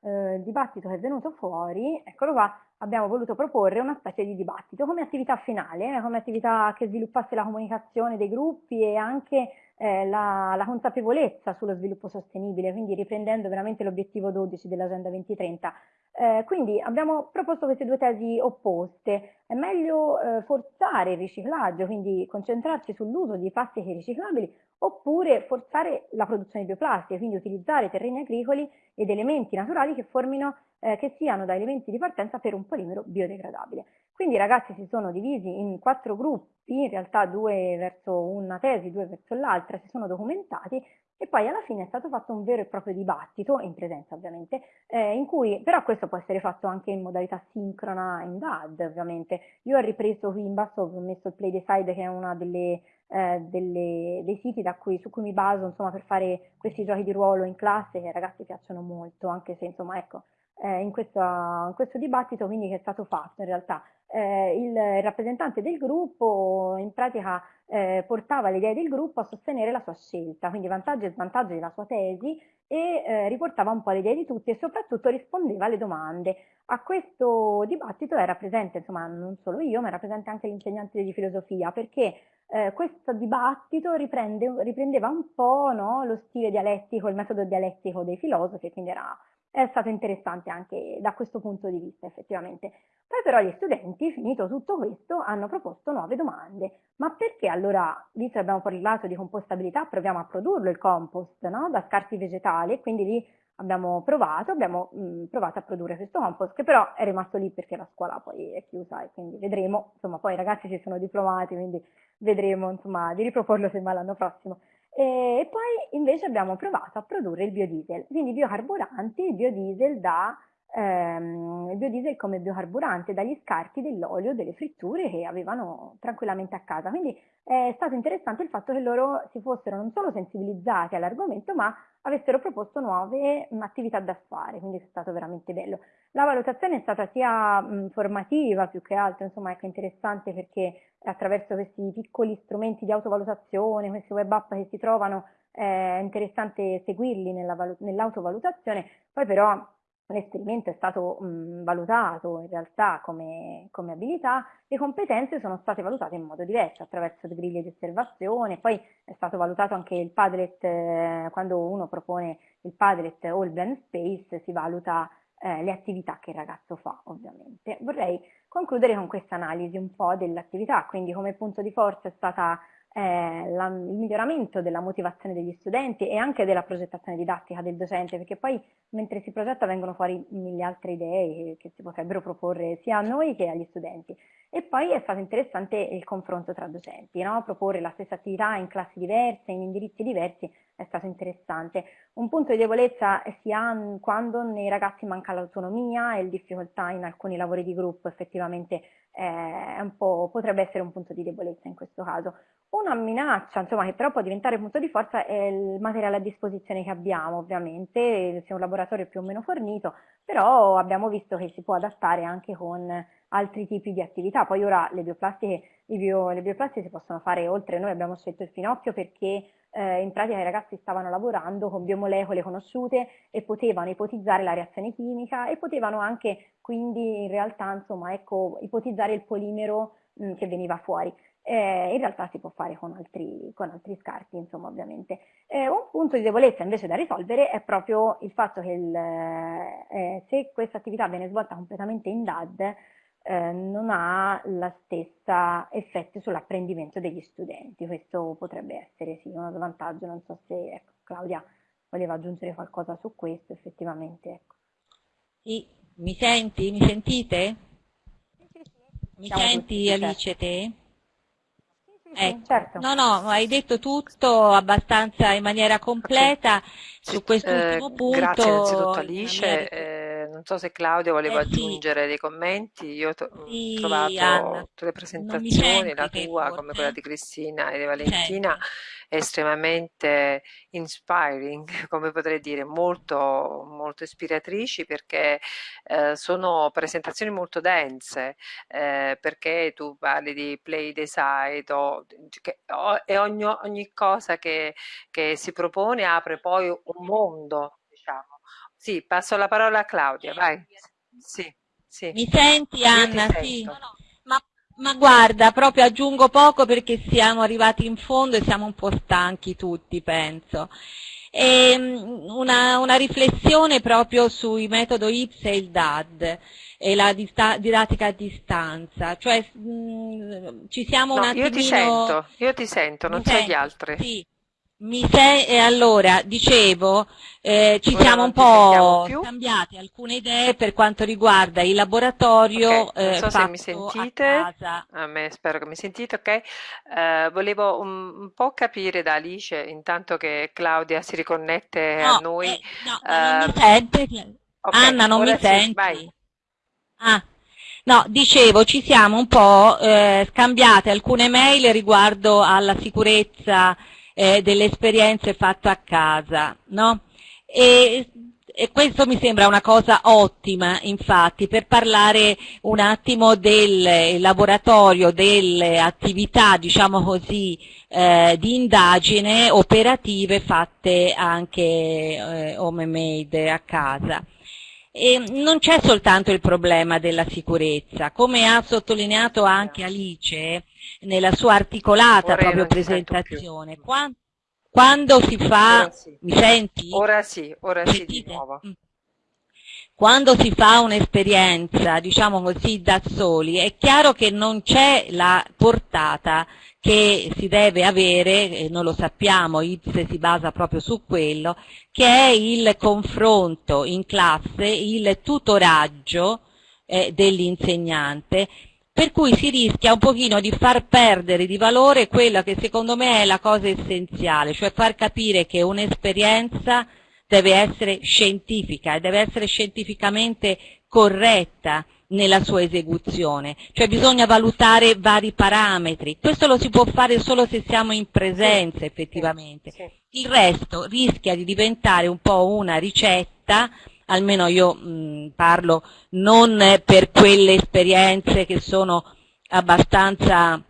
eh, dibattito che è venuto fuori, eccolo qua, abbiamo voluto proporre una specie di dibattito come attività finale, eh, come attività che sviluppasse la comunicazione dei gruppi e anche eh, la, la, consapevolezza sullo sviluppo sostenibile, quindi riprendendo veramente l'obiettivo 12 dell'Agenda 2030. Eh, quindi abbiamo proposto queste due tesi opposte. È meglio eh, forzare il riciclaggio, quindi concentrarci sull'uso di plastiche riciclabili, oppure forzare la produzione di bioplastiche, quindi utilizzare terreni agricoli ed elementi naturali che, formino, eh, che siano da elementi di partenza per un polimero biodegradabile. Quindi i ragazzi si sono divisi in quattro gruppi, in realtà due verso una tesi, due verso l'altra, si sono documentati e poi alla fine è stato fatto un vero e proprio dibattito, in presenza ovviamente, eh, in cui però questo può essere fatto anche in modalità sincrona in DAD ovviamente. Io ho ripreso qui in basso, ho messo il Play Decide che è uno eh, dei siti cui, su cui mi baso insomma, per fare questi giochi di ruolo in classe che ai ragazzi piacciono molto, anche se insomma ecco, eh, in, questo, in, questo, dibattito quindi che è stato fatto in realtà. Eh, il rappresentante del gruppo in pratica eh, portava le idee del gruppo a sostenere la sua scelta, quindi vantaggi e svantaggi della sua tesi e eh, riportava un po' le idee di tutti e soprattutto rispondeva alle domande. A questo dibattito era presente, insomma, non solo io, ma era presente anche l'insegnante di filosofia, perché eh, questo dibattito riprende, riprendeva un po' no, lo stile dialettico, il metodo dialettico dei filosofi, quindi era è stato interessante anche da questo punto di vista effettivamente. Poi però gli studenti, finito tutto questo, hanno proposto nuove domande. Ma perché allora, visto che abbiamo parlato di compostabilità, proviamo a produrlo il compost no? da scarti vegetali? Quindi lì abbiamo provato, abbiamo mh, provato a produrre questo compost che però è rimasto lì perché la scuola poi è chiusa e quindi vedremo, insomma poi i ragazzi si sono diplomati, quindi vedremo insomma di riproporlo semmai l'anno prossimo. E poi invece abbiamo provato a produrre il biodiesel, quindi biocarburanti, biodiesel da ehm, biodiesel come biocarburante dagli scarti dell'olio delle fritture che avevano tranquillamente a casa. Quindi è stato interessante il fatto che loro si fossero non solo sensibilizzati all'argomento, ma avessero proposto nuove attività da fare, quindi è stato veramente bello. La valutazione è stata sia mh, formativa più che altro, insomma, ecco, interessante perché attraverso questi piccoli strumenti di autovalutazione, questi web app che si trovano, è interessante seguirli nell'autovalutazione, poi però l'esperimento è stato mh, valutato in realtà come, come, abilità, le competenze sono state valutate in modo diverso, attraverso le griglie di osservazione, poi è stato valutato anche il Padlet, eh, quando uno propone il Padlet o il Blend Space, si valuta eh, le attività che il ragazzo fa, ovviamente. Vorrei concludere con questa analisi un po' dell'attività, quindi come punto di forza è stata eh, la, il miglioramento della motivazione degli studenti e anche della progettazione didattica del docente, perché poi mentre si progetta vengono fuori mille altre idee che si potrebbero proporre sia a noi che agli studenti. E poi è stato interessante il confronto tra docenti, no? proporre la stessa attività in classi diverse, in indirizzi diversi, è stato interessante. Un punto di debolezza si ha quando nei ragazzi manca l'autonomia e il difficoltà in alcuni lavori di gruppo, effettivamente eh, potrebbe essere un punto di debolezza in questo caso. Una minaccia, insomma, che però può diventare punto di forza è il materiale a disposizione che abbiamo, ovviamente, sia un laboratorio più o meno fornito, però abbiamo visto che si può adattare anche con altri tipi di attività. Poi ora le bioplastiche, bio, le bioplastiche si possono fare oltre, noi abbiamo scelto il finocchio perché eh, in pratica i ragazzi stavano lavorando con biomolecole conosciute e potevano ipotizzare la reazione chimica e potevano anche quindi in realtà insomma ecco ipotizzare il polimero mh, che veniva fuori eh, in realtà si può fare con altri, con altri scarti, insomma, ovviamente. Eh, un punto di debolezza invece da risolvere è proprio il fatto che il, eh, se questa attività viene svolta completamente in DAD, eh, non ha la stessa effetto sull'apprendimento degli studenti. Questo potrebbe essere sì uno svantaggio, non so se ecco, Claudia voleva aggiungere qualcosa su questo, effettivamente. Ecco. Sì, mi senti? Mi sentite? Mi Siamo senti tutti, Alice certo. te? Ecco. Certo. No, no, hai detto tutto abbastanza in maniera completa okay. su quest'ultimo eh, punto. Grazie innanzitutto Alice. Eh, non so se Claudio voleva eh, aggiungere sì. dei commenti. Io ho sì, trovato Anna. tutte le presentazioni, la tua come quella di Cristina e di Valentina. Senti estremamente inspiring, come potrei dire, molto, molto ispiratrici perché eh, sono presentazioni molto dense, eh, perché tu parli di play decide o, che, o, e ogni, ogni cosa che, che si propone apre poi un mondo, diciamo. Sì, passo la parola a Claudia, vai. Sì, sì. Mi senti Anna? Sì. No, no. Ma guarda, proprio aggiungo poco perché siamo arrivati in fondo e siamo un po' stanchi tutti, penso. Ehm, una, una riflessione proprio sui metodo IPS e il DAD e la didattica a distanza, cioè mh, mm, ci siamo no, un attimino... Io ti sento, io ti sento, non so gli altri. Sì. Mi sei, e allora, dicevo, eh, ci siamo un po' scambiati alcune idee per quanto riguarda il laboratorio okay. Non so eh, se mi sentite, a, me spero che mi sentite, ok? Uh, volevo un, un, po' capire da Alice, intanto che Claudia si riconnette no, a noi. Eh, no, non mi sente? Okay, Anna, non mi senti? Vai. Ah, No, dicevo, ci siamo un po' eh, scambiate alcune mail riguardo alla sicurezza eh, delle esperienze fatte a casa, no? E, e questo mi sembra una cosa ottima, infatti, per parlare un attimo del laboratorio, delle attività, diciamo così, eh, di indagine operative fatte anche eh, home made a casa. E non c'è soltanto il problema della sicurezza, come ha sottolineato anche Alice nella sua articolata Ora proprio presentazione. Quando, quando si fa... Ora sì. Mi senti? Ora sì, ora sì di nuovo. Mm. Quando si fa un'esperienza, diciamo così, da soli, è chiaro che non c'è la portata che si deve avere, e non lo sappiamo, IPSE si basa proprio su quello, che è il confronto in classe, il tutoraggio eh, dell'insegnante, per cui si rischia un pochino di far perdere di valore quella che secondo me è la cosa essenziale, cioè far capire che un'esperienza deve essere scientifica e deve essere scientificamente corretta nella sua esecuzione, cioè bisogna valutare vari parametri. Questo lo si può fare solo se siamo in presenza effettivamente. Il resto rischia di diventare un po' una ricetta, almeno io mh, parlo non per quelle esperienze che sono abbastanza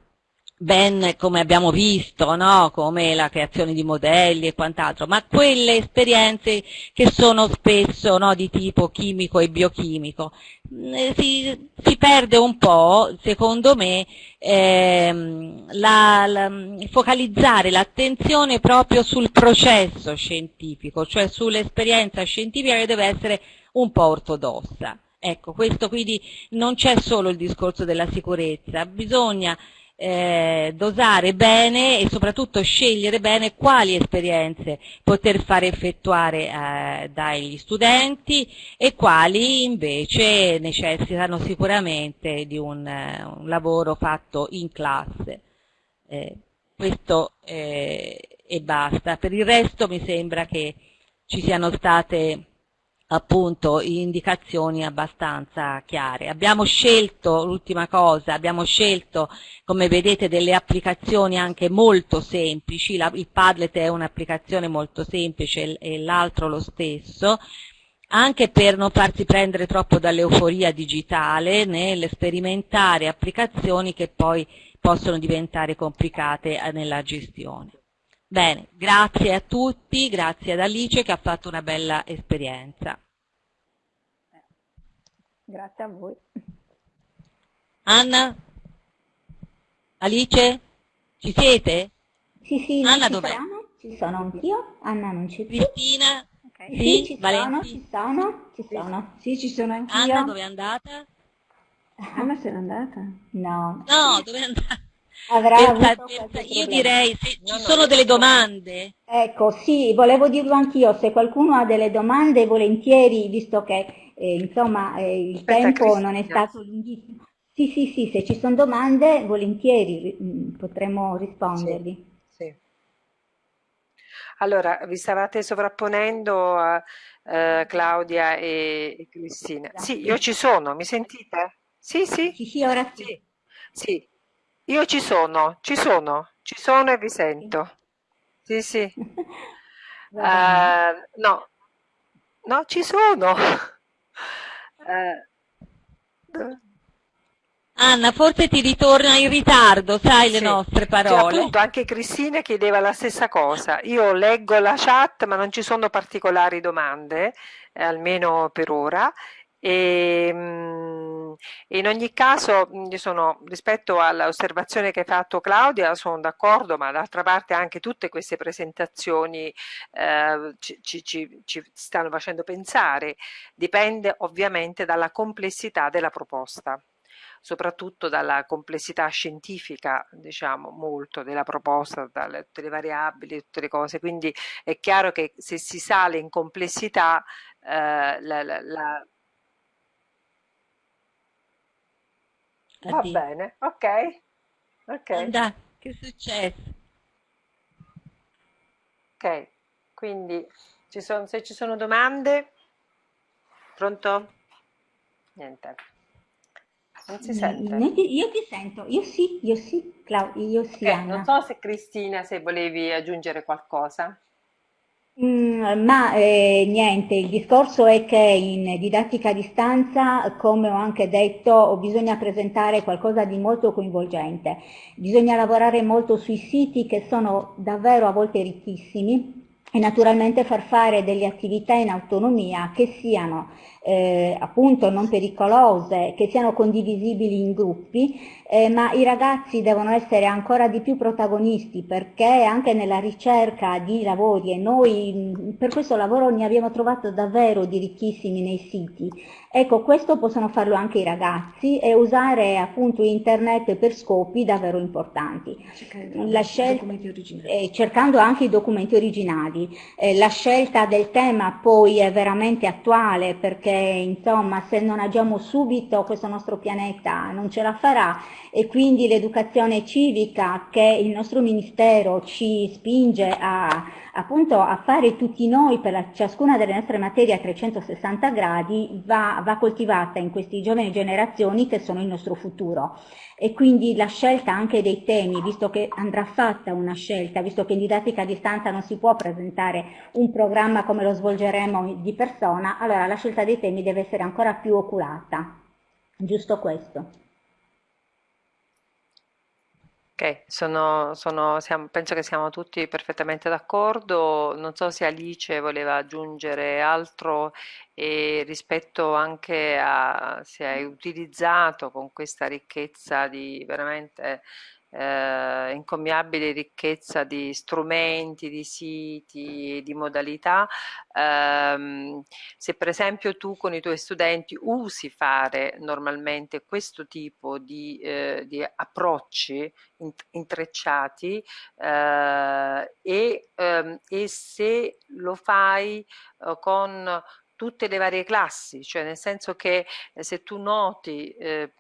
ben come abbiamo visto, no? come la creazione di modelli e quant'altro, ma quelle esperienze che sono spesso no, di tipo chimico e biochimico. Mm, Si, si perde un po', secondo me, ehm, la- la- focalizzare l'attenzione proprio sul processo scientifico, cioè sull'esperienza scientifica che deve essere un po' ortodossa. Ecco, questo quindi non c'è solo il discorso della sicurezza, bisogna eh, dosare bene e soprattutto scegliere bene quali esperienze poter fare effettuare eh, dagli studenti e quali invece necessitano sicuramente di un, eh, un lavoro fatto in classe. Eh, questo eh, e basta. Per il resto mi sembra che ci siano state appunto indicazioni abbastanza chiare. Abbiamo scelto, l'ultima cosa, abbiamo scelto come vedete delle applicazioni anche molto semplici, La- il Padlet è un'applicazione molto semplice e l'altro lo stesso, anche per non farsi prendere troppo dall'euforia digitale nel sperimentare applicazioni che poi possono diventare complicate eh, nella gestione. Bene, grazie a tutti, grazie ad Alice che ha fatto una bella esperienza. Grazie a voi. Anna? Alice? Ci siete? Sì, sì, Anna ci dov'è? sono, ci sono anch'io, Anna non c'è più. Cristina? Sì, Sì? ci sono, Valenti? ci sono, ci sono. Sì, ci sono anch'io. Anna dove è andata? Anna se n'è andata? No, No, dove è andata? Avrà qualche io direi se ci sono delle domande. Ecco, sì, volevo dirlo anch'io, se qualcuno ha delle domande volentieri, visto che eh, insomma eh, il Aspetta, tempo non è Cristina. stato lunghissimo. Sì, sì, sì, se ci sono domande volentieri mm, potremo rispondervi. Sì. Allora, vi stavate sovrapponendo a eh, Claudia e, e Cristina. Sì, io ci sono, mi sentite? Sì, sì, Sì, sì, ora sì. sì, sì. Io ci sono, ci sono, ci sono e vi sento. Sì, sì. Eh, no, no, ci sono. Dove- Anna, forse ti ritorna in ritardo, sai le Sì, nostre Cioè, parole. appunto anche Cristina chiedeva la stessa cosa. Io leggo la chat, ma non ci sono particolari domande, eh, almeno per ora. E, mm, in ogni caso, mm, sono, rispetto all'osservazione che hai fatto Claudia, sono d'accordo, ma d'altra parte anche tutte queste presentazioni eh, ci- ci- ci stanno facendo pensare. Dipende ovviamente dalla complessità della proposta soprattutto dalla complessità scientifica, diciamo, molto della proposta, dalle tutte le variabili, tutte le cose. Quindi è chiaro che se si sale in complessità, eh, la, la- la- va Addio. bene, ok, ok, Anna, che è successo? ok. Quindi ci sono, se ci sono domande, pronto? Niente, non si sente. Io ti sento, io sì, io sì, Clau, io sì, Ok, non so se Cristina, se volevi aggiungere qualcosa. Mm, ma eh, niente, il discorso è che in didattica a distanza, come ho anche detto, bisogna presentare qualcosa di molto coinvolgente, bisogna lavorare molto sui siti che sono davvero a volte ricchissimi e naturalmente far fare delle attività in autonomia che siano eh, appunto non pericolose, che siano condivisibili in gruppi, eh, ma i ragazzi devono essere ancora di più protagonisti perché anche nella ricerca di lavori, e noi per questo lavoro ne abbiamo trovato davvero di ricchissimi nei siti, ecco questo possono farlo anche i ragazzi e usare appunto internet per scopi davvero importanti. Eh, cercando anche i documenti originali. Eh, la scelta del tema poi è veramente attuale perché insomma se non agiamo subito questo nostro pianeta non ce la farà e quindi l'educazione civica che il nostro Ministero ci spinge a, appunto a fare tutti noi per la, ciascuna delle nostre materie a 360 gradi va, va coltivata in queste giovani generazioni che sono il nostro futuro e quindi la scelta anche dei temi, visto che andrà fatta una scelta, visto che in didattica a distanza non si può presentare un programma come lo svolgeremo di persona, allora la scelta dei temi deve essere ancora più oculata. Giusto questo. Sono, sono, siamo, penso che siamo tutti perfettamente d'accordo. Non so se Alice voleva aggiungere altro e rispetto anche a se hai utilizzato con questa ricchezza di veramente eh, incommiabile ricchezza di strumenti, di siti, di modalità. Ehm, se per esempio tu con i tuoi studenti usi fare normalmente questo tipo di, eh, di approcci intrecciati eh, e, ehm, e, se lo fai eh, con tutte le varie classi, cioè nel senso che eh, se tu noti eh,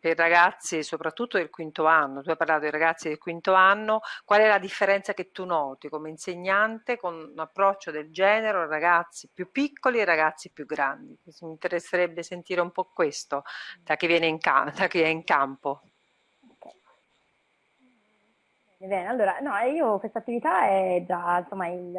per ragazzi soprattutto del quinto anno, tu hai parlato dei ragazzi del quinto anno, qual è la differenza che tu noti come insegnante con un approccio del genere, ragazzi più piccoli e ragazzi più grandi? Mi interesserebbe sentire un po' questo da chi viene in, da chi è in campo. Bene, allora, no, io questa attività è già insomma il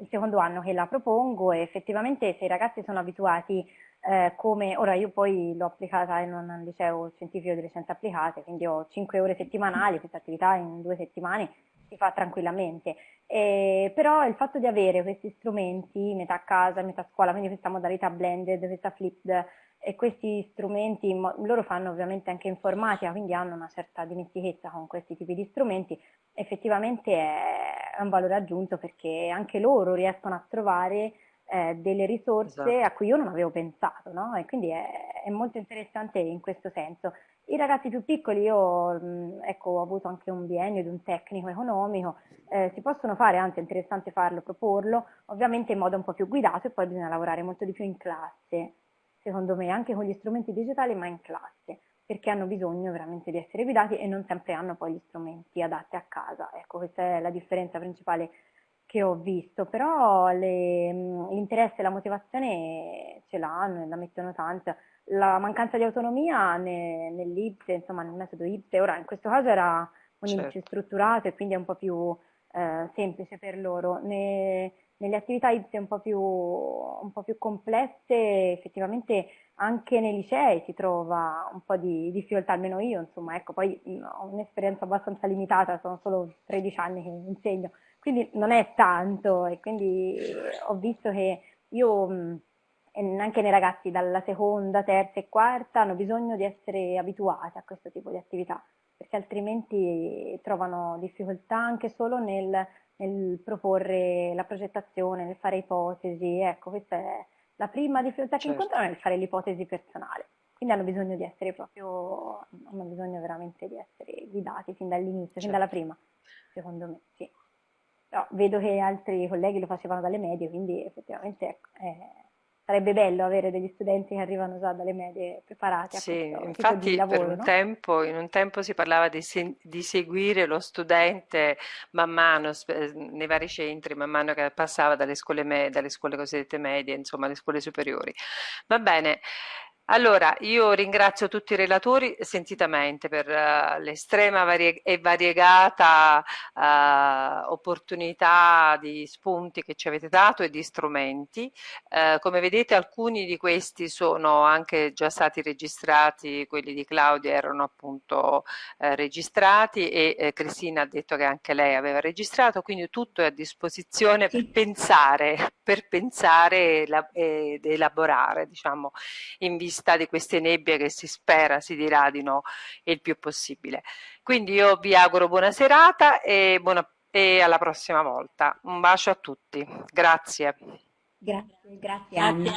il secondo anno che la propongo e effettivamente se i ragazzi sono abituati eh, come, ora io poi l'ho applicata in un liceo scientifico delle scienze applicate, quindi ho 5 ore settimanali, questa attività in due settimane si fa tranquillamente, eh, però il fatto di avere questi strumenti, metà casa, metà scuola, quindi questa modalità blended, questa flipped, e questi strumenti, loro fanno ovviamente anche informatica, quindi hanno una certa dimestichezza con questi tipi di strumenti, effettivamente è un valore aggiunto perché anche loro riescono a trovare eh, delle risorse esatto. a cui io non avevo pensato, no? E quindi è, è, molto interessante in questo senso. I ragazzi più piccoli, io mh, ecco, ho avuto anche un biennio di un tecnico economico, eh, si possono fare, anzi è interessante farlo, proporlo, ovviamente in modo un po' più guidato e poi bisogna lavorare molto di più in classe secondo me, anche con gli strumenti digitali, ma in classe, perché hanno bisogno veramente di essere guidati e non sempre hanno poi gli strumenti adatti a casa. Ecco, questa è la differenza principale che ho visto, però l'interesse e la motivazione ce l'hanno e la mettono tanto. La mancanza di autonomia ne, nell'IPSE, insomma nel metodo IPSE, ora in questo caso era un certo. indice strutturato e quindi è un po' più eh, semplice per loro. Ne, nelle attività IPSE un un po' più complesse, effettivamente anche nei licei si trova un po' di difficoltà, almeno io, insomma, ecco, poi ho un'esperienza abbastanza limitata, sono solo 13 anni che insegno, quindi non è tanto e quindi ho visto che io anche nei ragazzi dalla seconda, terza e quarta hanno bisogno di essere abituati a questo tipo di attività, perché altrimenti trovano difficoltà anche solo nel nel proporre la progettazione, nel fare ipotesi, ecco, questa è la prima difficoltà che certo. incontrano nel fare l'ipotesi personale. Quindi hanno bisogno di essere proprio, hanno bisogno veramente di essere guidati fin dall'inizio, certo. fin dalla prima, secondo me, sì. Però vedo che altri colleghi lo facevano dalle medie, quindi effettivamente ecco, è, sarebbe bello avere degli studenti che arrivano già dalle medie preparati a sì, infatti lavoro. Per un no? tempo, in un tempo si parlava di, se, di, seguire lo studente man mano nei vari centri, man mano che passava dalle scuole, me, dalle scuole cosiddette medie, insomma, alle scuole superiori. Va bene. Allora, io ringrazio tutti i relatori sentitamente per uh, l'estrema varie e variegata uh, opportunità di spunti che ci avete dato e di strumenti. Uh, come vedete alcuni di questi sono anche già stati registrati, quelli di Claudia erano appunto registrati e Cristina ha detto che anche lei aveva registrato, quindi tutto è a disposizione sì. per pensare, per pensare ed elaborare, diciamo, in vista vista di queste nebbie che si spera si diradino il più possibile. Quindi io vi auguro buona serata e, buona, e alla prossima volta. Un bacio a tutti. Grazie. Grazie, grazie Anna.